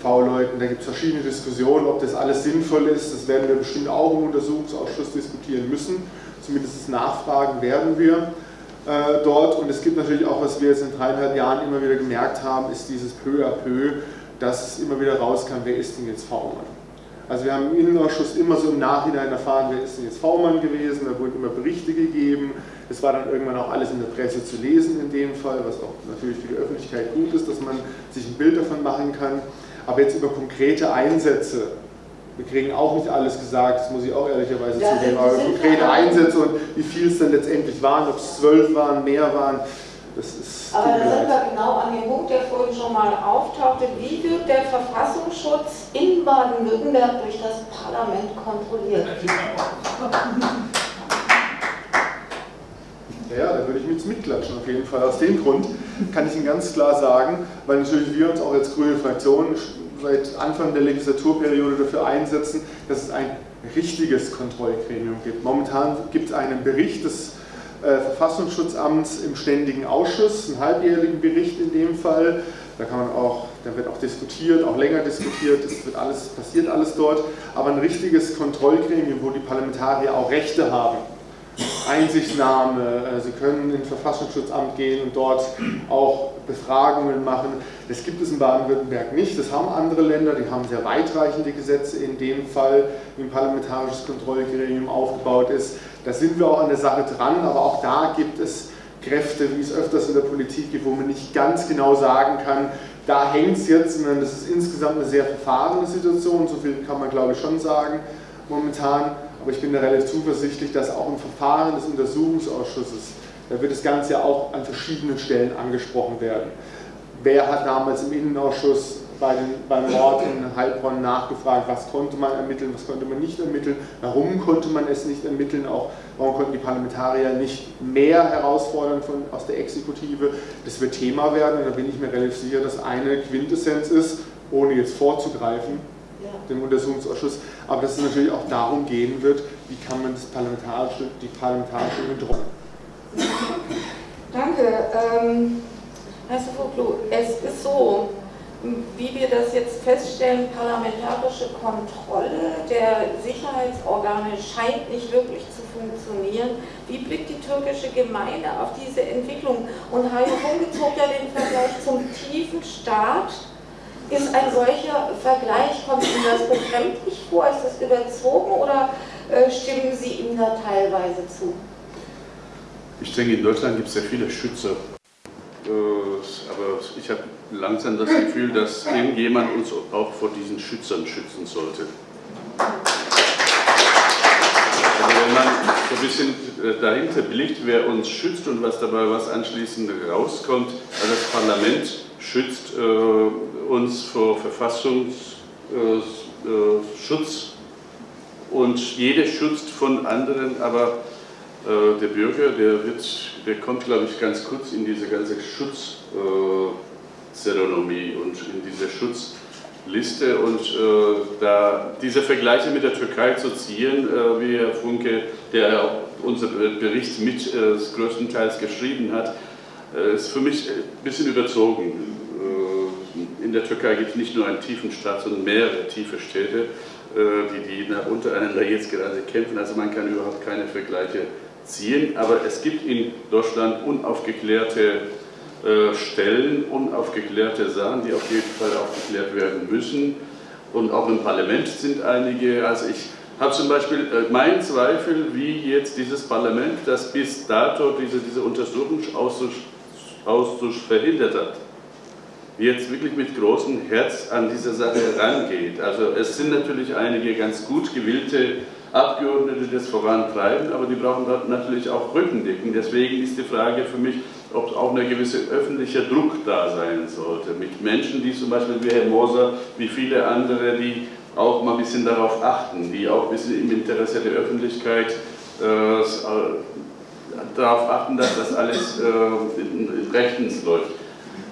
V-Leuten. Da gibt es verschiedene Diskussionen, ob das alles sinnvoll ist. Das werden wir bestimmt auch im Untersuchungsausschuss diskutieren müssen. Zumindest nachfragen werden wir äh, dort. Und es gibt natürlich auch, was wir jetzt in dreieinhalb Jahren immer wieder gemerkt haben, ist dieses peu à peu, dass es immer wieder rauskam, wer ist denn jetzt V-Mann? Also wir haben im Innenausschuss immer so im Nachhinein erfahren, wer ist denn jetzt V-Mann gewesen, da wurden immer Berichte gegeben, es war dann irgendwann auch alles in der Presse zu lesen in dem Fall, was auch natürlich für die Öffentlichkeit gut ist, dass man sich ein Bild davon machen kann. Aber jetzt über konkrete Einsätze, wir kriegen auch nicht alles gesagt, das muss ich auch ehrlicherweise ja, zugeben, aber konkrete Einsätze und wie viel es dann letztendlich waren, ob es zwölf waren, mehr waren, das ist. Aber da sind wir genau an dem Punkt, der vorhin schon mal auftauchte. Wie wird der Verfassungsschutz in Baden-Württemberg durch das Parlament kontrolliert? Ja, da würde ich mich mitklatschen auf jeden Fall. Aus dem Grund kann ich Ihnen ganz klar sagen, weil natürlich wir uns auch als grüne Fraktion seit Anfang der Legislaturperiode dafür einsetzen, dass es ein richtiges Kontrollgremium gibt. Momentan gibt es einen Bericht des äh, Verfassungsschutzamts im ständigen Ausschuss, einen halbjährigen Bericht in dem Fall. Da kann man auch, da wird auch diskutiert, auch länger diskutiert, es wird alles, passiert alles dort, aber ein richtiges Kontrollgremium, wo die Parlamentarier auch Rechte haben. Einsichtnahme, äh, Sie können ins Verfassungsschutzamt gehen und dort auch Befragungen machen. Das gibt es in Baden-Württemberg nicht, das haben andere Länder, die haben sehr weitreichende Gesetze in dem Fall, wie ein parlamentarisches Kontrollgremium aufgebaut ist. Da sind wir auch an der Sache dran, aber auch da gibt es Kräfte, wie es öfters in der Politik gibt, wo man nicht ganz genau sagen kann, da hängt es jetzt, sondern das ist insgesamt eine sehr verfahrene Situation, so viel kann man glaube ich schon sagen momentan. Aber ich bin da relativ zuversichtlich, dass auch im Verfahren des Untersuchungsausschusses, da wird das Ganze ja auch an verschiedenen Stellen angesprochen werden. Wer hat damals im Innenausschuss bei den, beim Mord in Heilbronn nachgefragt, was konnte man ermitteln, was konnte man nicht ermitteln, warum konnte man es nicht ermitteln, auch warum konnten die Parlamentarier nicht mehr herausfordern von, aus der Exekutive. Das wird Thema werden und da bin ich mir relativ sicher, dass eine Quintessenz ist, ohne jetzt vorzugreifen, ja. dem Untersuchungsausschuss, aber dass es natürlich auch darum gehen wird, wie kann man das parlamentarische, die parlamentarische Kontrolle. Danke. Ähm, Herr Sofoklu, es ist so, wie wir das jetzt feststellen, parlamentarische Kontrolle der Sicherheitsorgane scheint nicht wirklich zu funktionieren. Wie blickt die türkische Gemeinde auf diese Entwicklung? Und Hajo Funke zog ja den Vergleich zum tiefen Staat. Ist ein solcher Vergleich, kommt Ihnen das befremdlich vor? Ist das überzogen oder äh, stimmen Sie ihm da teilweise zu? Ich denke, in Deutschland gibt es sehr viele Schützer äh, aber ich habe langsam das Gefühl, dass irgendjemand uns auch vor diesen Schützern schützen sollte. Also wenn man so ein bisschen äh, dahinter blickt, wer uns schützt und was dabei was anschließend rauskommt, also das Parlament schützt äh, uns vor Verfassungsschutz äh, und jeder schützt von anderen, aber der Bürger, der, wird, der kommt, glaube ich, ganz kurz in diese ganze Schutzzeremonie und in diese Schutzliste und äh, da diese Vergleiche mit der Türkei zu ziehen, äh, wie Herr Funke, der auch unser Bericht mit äh, größtenteils geschrieben hat, äh, ist für mich ein bisschen überzogen. Äh, in der Türkei gibt es nicht nur einen tiefen Staat, sondern mehrere tiefe Städte, die, die untereinander jetzt gerade kämpfen. Also man kann überhaupt keine Vergleiche ziehen, aber es gibt in Deutschland unaufgeklärte äh, Stellen, unaufgeklärte Sachen, die auf jeden Fall aufgeklärt werden müssen. Und auch im Parlament sind einige, also ich habe zum Beispiel äh, meinen Zweifel, wie jetzt dieses Parlament, das bis dato diese, diese Untersuchungsausschuss verhindert hat, jetzt wirklich mit großem Herz an diese Sache herangeht. Also es sind natürlich einige ganz gut gewillte Abgeordnete, das vorantreiben, aber die brauchen natürlich auch Rückendecken. Deswegen ist die Frage für mich, ob auch ein gewisser öffentlicher Druck da sein sollte. Mit Menschen, die zum Beispiel wie Herr Moser, wie viele andere, die auch mal ein bisschen darauf achten, die auch ein bisschen im Interesse der Öffentlichkeit äh, darauf achten, dass das alles äh, rechtens läuft.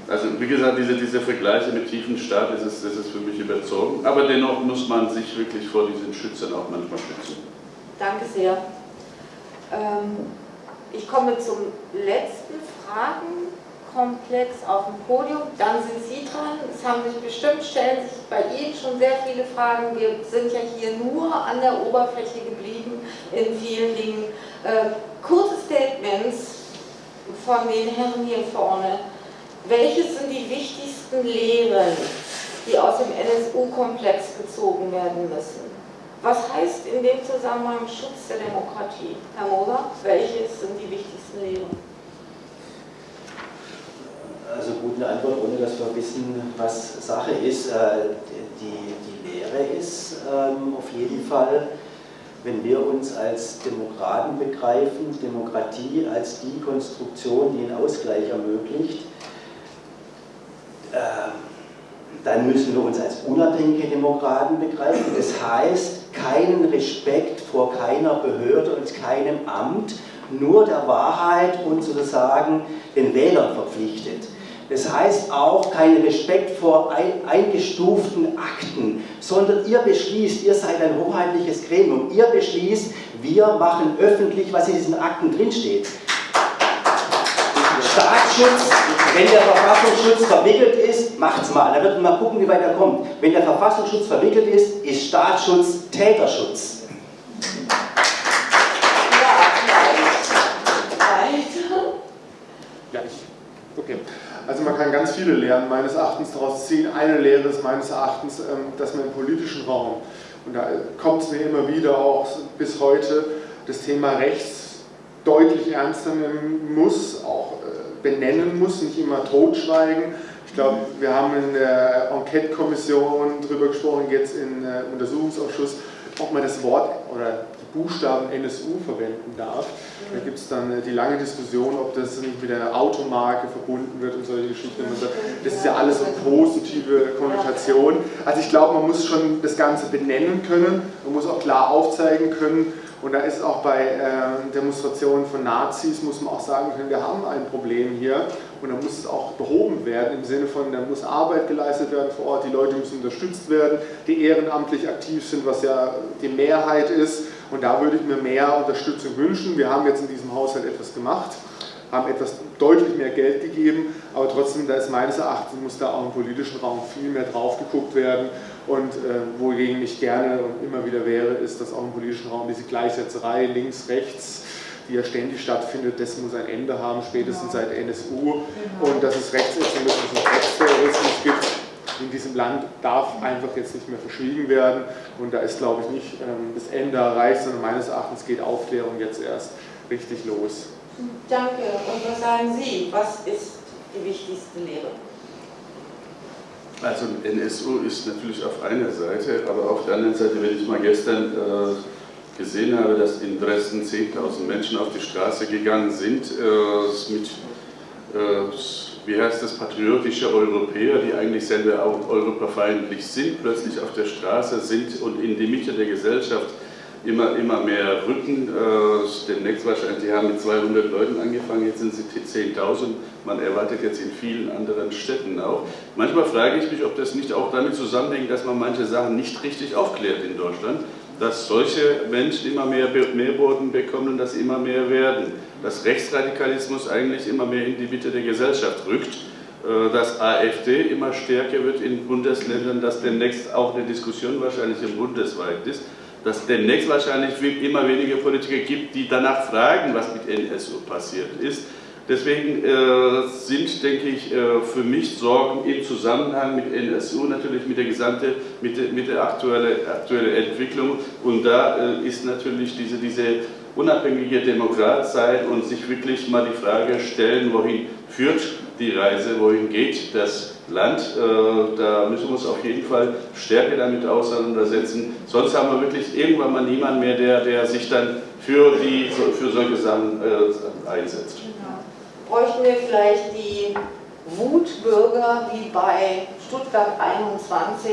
Also wie gesagt, diese, diese Vergleiche mit tiefen Staat, das ist, das ist für mich überzogen. Aber dennoch muss man sich wirklich vor diesen Schützern auch manchmal schützen. Danke sehr. Ähm, ich komme zum letzten Fragenkomplex auf dem Podium. Dann sind Sie dran. Es haben sich bestimmt, stellen sich bei Ihnen schon sehr viele Fragen. Wir sind ja hier nur an der Oberfläche geblieben in vielen Dingen. Äh, kurze Statements von den Herren hier vorne. Welches sind die wichtigsten Lehren, die aus dem NSU-Komplex gezogen werden müssen? Was heißt in dem Zusammenhang Schutz der Demokratie? Herr Moser, welche sind die wichtigsten Lehren? Also gut, eine Antwort, ohne dass wir wissen, was Sache ist. Äh, die, die Lehre ist ähm, auf jeden Fall, wenn wir uns als Demokraten begreifen, Demokratie als die Konstruktion, die einen Ausgleich ermöglicht, dann müssen wir uns als unabhängige Demokraten begreifen. Das heißt, keinen Respekt vor keiner Behörde und keinem Amt, nur der Wahrheit und sozusagen den Wählern verpflichtet. Das heißt auch keinen Respekt vor eingestuften Akten, sondern ihr beschließt, ihr seid ein hoheitliches Gremium, ihr beschließt, wir machen öffentlich, was in diesen Akten drinsteht. Staatsschutz, wenn der Verfassungsschutz verwickelt ist, macht's mal. Da wird man mal gucken, wie weit er kommt. Wenn der Verfassungsschutz verwickelt ist, ist Staatsschutz Täterschutz. Ja, okay. Also man kann ganz viele Lehren meines Erachtens daraus ziehen. Eine Lehre ist meines Erachtens, ähm, dass man im politischen Raum, und da kommt es mir immer wieder auch bis heute, das Thema Rechts deutlich ernster nehmen muss, auch benennen muss, nicht immer totschweigen. Ich glaube, wir haben in der Enquete-Kommission darüber gesprochen, jetzt im äh, Untersuchungsausschuss, ob man das Wort oder die Buchstaben NSU verwenden darf. Da gibt es dann äh, die lange Diskussion, ob das nicht mit der Automarke verbunden wird und solche Geschichten. Das ist ja alles so positive Konnotation. Also ich glaube, man muss schon das Ganze benennen können, man muss auch klar aufzeigen können, und da ist auch bei äh, Demonstrationen von Nazis, muss man auch sagen können, wir haben ein Problem hier. Und da muss es auch behoben werden im Sinne von, da muss Arbeit geleistet werden vor Ort, die Leute müssen unterstützt werden, die ehrenamtlich aktiv sind, was ja die Mehrheit ist. Und da würde ich mir mehr Unterstützung wünschen. Wir haben jetzt in diesem Haushalt etwas gemacht haben etwas deutlich mehr Geld gegeben, aber trotzdem, da ist meines Erachtens, muss da auch im politischen Raum viel mehr drauf geguckt werden und äh, wogegen ich gerne und immer wieder wäre, ist, dass auch im politischen Raum diese Gleichsetzerei links, rechts, die ja ständig stattfindet, das muss ein Ende haben, spätestens genau. seit NSU genau. und dass es Rechtsextremismus und Rechtsterrorismus gibt in diesem Land darf einfach jetzt nicht mehr verschwiegen werden und da ist, glaube ich, nicht ähm, das Ende erreicht, sondern meines Erachtens geht Aufklärung jetzt erst richtig los. Danke. Und was sagen Sie? Was ist die wichtigste Lehre? Also NSU ist natürlich auf einer Seite, aber auf der anderen Seite, wenn ich mal gestern äh, gesehen habe, dass in Dresden 10.000 Menschen auf die Straße gegangen sind, äh, mit, äh, wie heißt das, patriotische Europäer, die eigentlich selber auch europafeindlich sind, plötzlich auf der Straße sind und in die Mitte der Gesellschaft immer, immer mehr rücken. Äh, demnächst wahrscheinlich, die haben mit 200 Leuten angefangen, jetzt sind sie 10.000. Man erwartet jetzt in vielen anderen Städten auch. Manchmal frage ich mich, ob das nicht auch damit zusammenhängt, dass man manche Sachen nicht richtig aufklärt in Deutschland, dass solche Menschen immer mehr Mehrboden bekommen und dass sie immer mehr werden. Dass Rechtsradikalismus eigentlich immer mehr in die Mitte der Gesellschaft rückt äh, dass AfD immer stärker wird in Bundesländern, dass demnächst auch eine Diskussion wahrscheinlich im bundesweit ist dass es demnächst wahrscheinlich immer weniger Politiker gibt, die danach fragen, was mit NSU passiert ist. Deswegen äh, sind, denke ich, äh, für mich Sorgen im Zusammenhang mit NSU natürlich mit der gesamten, mit der, mit der aktuellen aktuelle Entwicklung. Und da äh, ist natürlich diese, diese unabhängige Demokrat sein und sich wirklich mal die Frage stellen, wohin führt die Reise, wohin geht das Land. Äh, da müssen wir uns auf jeden Fall stärker damit auseinandersetzen. Sonst haben wir wirklich irgendwann mal niemanden mehr, der, der sich dann für, die, für solche Sachen äh, einsetzt bräuchten wir vielleicht die Wutbürger wie bei Stuttgart 21,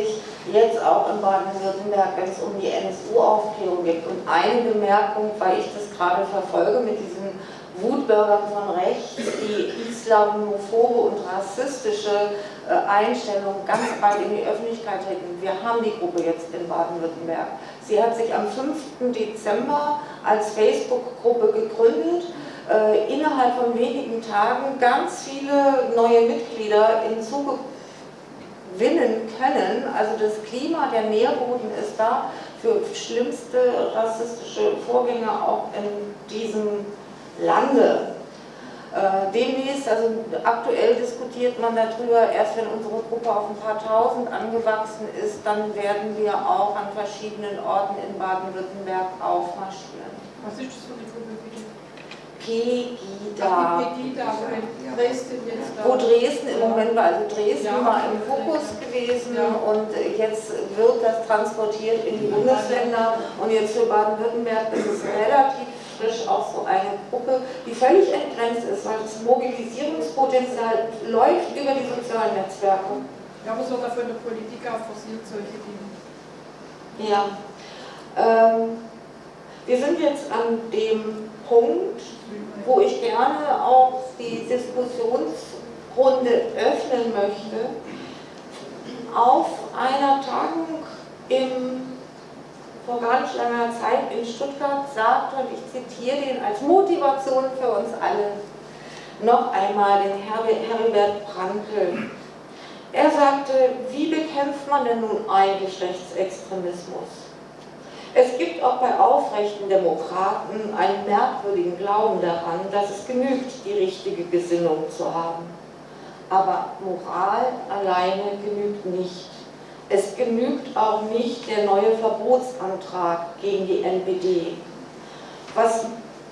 jetzt auch in Baden-Württemberg, wenn es um die NSU-Aufklärung geht. Und eine Bemerkung, weil ich das gerade verfolge mit diesen Wutbürgern von rechts, die islamophobe und rassistische äh, Einstellungen ganz bald in die Öffentlichkeit treten. Wir haben die Gruppe jetzt in Baden-Württemberg. Sie hat sich am 5. Dezember als Facebook-Gruppe gegründet äh, innerhalb von wenigen Tagen ganz viele neue Mitglieder hinzugewinnen können. Also das Klima, der Nährboden ist da für schlimmste rassistische Vorgänge auch in diesem Lande. Äh, demnächst, also aktuell diskutiert man darüber, erst wenn unsere Gruppe auf ein paar tausend angewachsen ist, dann werden wir auch an verschiedenen Orten in Baden-Württemberg aufmarschieren. Was ist das für eine Gruppe? Pegida. Pegida, wo Dresden jetzt da. Wo Dresden im Moment war, also Dresden ja, war im Fokus gewesen ja. und jetzt wird das transportiert in die Bundesländer und jetzt für Baden-Württemberg ist es relativ frisch auch so eine Gruppe, die völlig entgrenzt ist, weil das Mobilisierungspotenzial läuft über die sozialen Netzwerke. Ja, aber sogar für eine Politiker forciert solche Dinge. Ja. Ähm, wir sind jetzt an dem Punkt, wo ich gerne auch die Diskussionsrunde öffnen möchte. Auf einer Tagung im, vor gar nicht langer Zeit in Stuttgart sagte, und ich zitiere den als Motivation für uns alle, noch einmal den Heribert Brankel. Er sagte, wie bekämpft man denn nun eigentlich Rechtsextremismus? Es gibt auch bei aufrechten Demokraten einen merkwürdigen Glauben daran, dass es genügt, die richtige Gesinnung zu haben. Aber Moral alleine genügt nicht. Es genügt auch nicht der neue Verbotsantrag gegen die NPD. Was,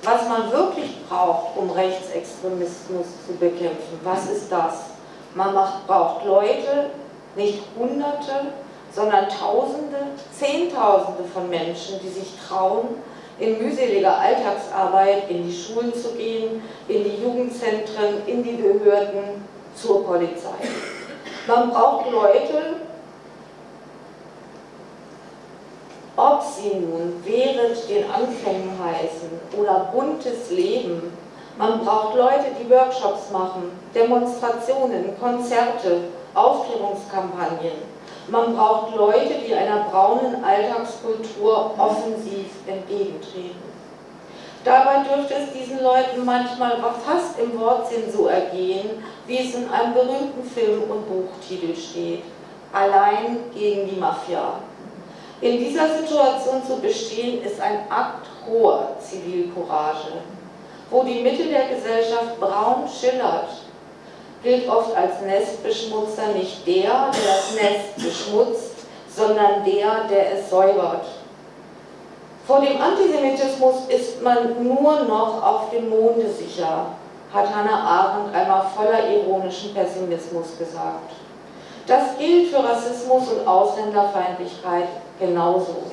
was man wirklich braucht, um Rechtsextremismus zu bekämpfen, was ist das? Man macht, braucht Leute, nicht Hunderte, sondern Tausende, Zehntausende von Menschen, die sich trauen, in mühseliger Alltagsarbeit in die Schulen zu gehen, in die Jugendzentren, in die Behörden, zur Polizei. Man braucht Leute, ob sie nun während den Anfängen heißen oder buntes Leben, man braucht Leute, die Workshops machen, Demonstrationen, Konzerte, Aufklärungskampagnen, man braucht Leute, die einer braunen Alltagskultur offensiv entgegentreten. Dabei dürfte es diesen Leuten manchmal fast im Wortsinn so ergehen, wie es in einem berühmten Film- und Buchtitel steht. Allein gegen die Mafia. In dieser Situation zu bestehen, ist ein Akt hoher Zivilcourage, wo die Mitte der Gesellschaft braun schillert gilt oft als Nestbeschmutzer nicht der, der das Nest beschmutzt, sondern der, der es säubert. Vor dem Antisemitismus ist man nur noch auf dem Monde sicher, hat Hannah Arendt einmal voller ironischen Pessimismus gesagt. Das gilt für Rassismus und Ausländerfeindlichkeit genauso.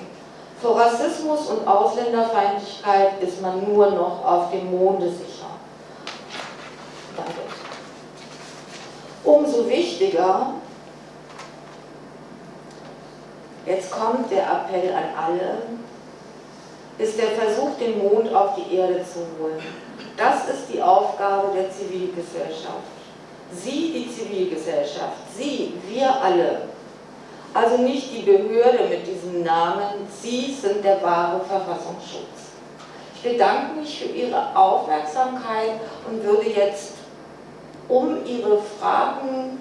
Vor Rassismus und Ausländerfeindlichkeit ist man nur noch auf dem Monde sicher. Danke. Umso wichtiger, jetzt kommt der Appell an alle, ist der Versuch, den Mond auf die Erde zu holen. Das ist die Aufgabe der Zivilgesellschaft. Sie, die Zivilgesellschaft, Sie, wir alle, also nicht die Behörde mit diesem Namen, Sie sind der wahre Verfassungsschutz. Ich bedanke mich für Ihre Aufmerksamkeit und würde jetzt um Ihre Fragen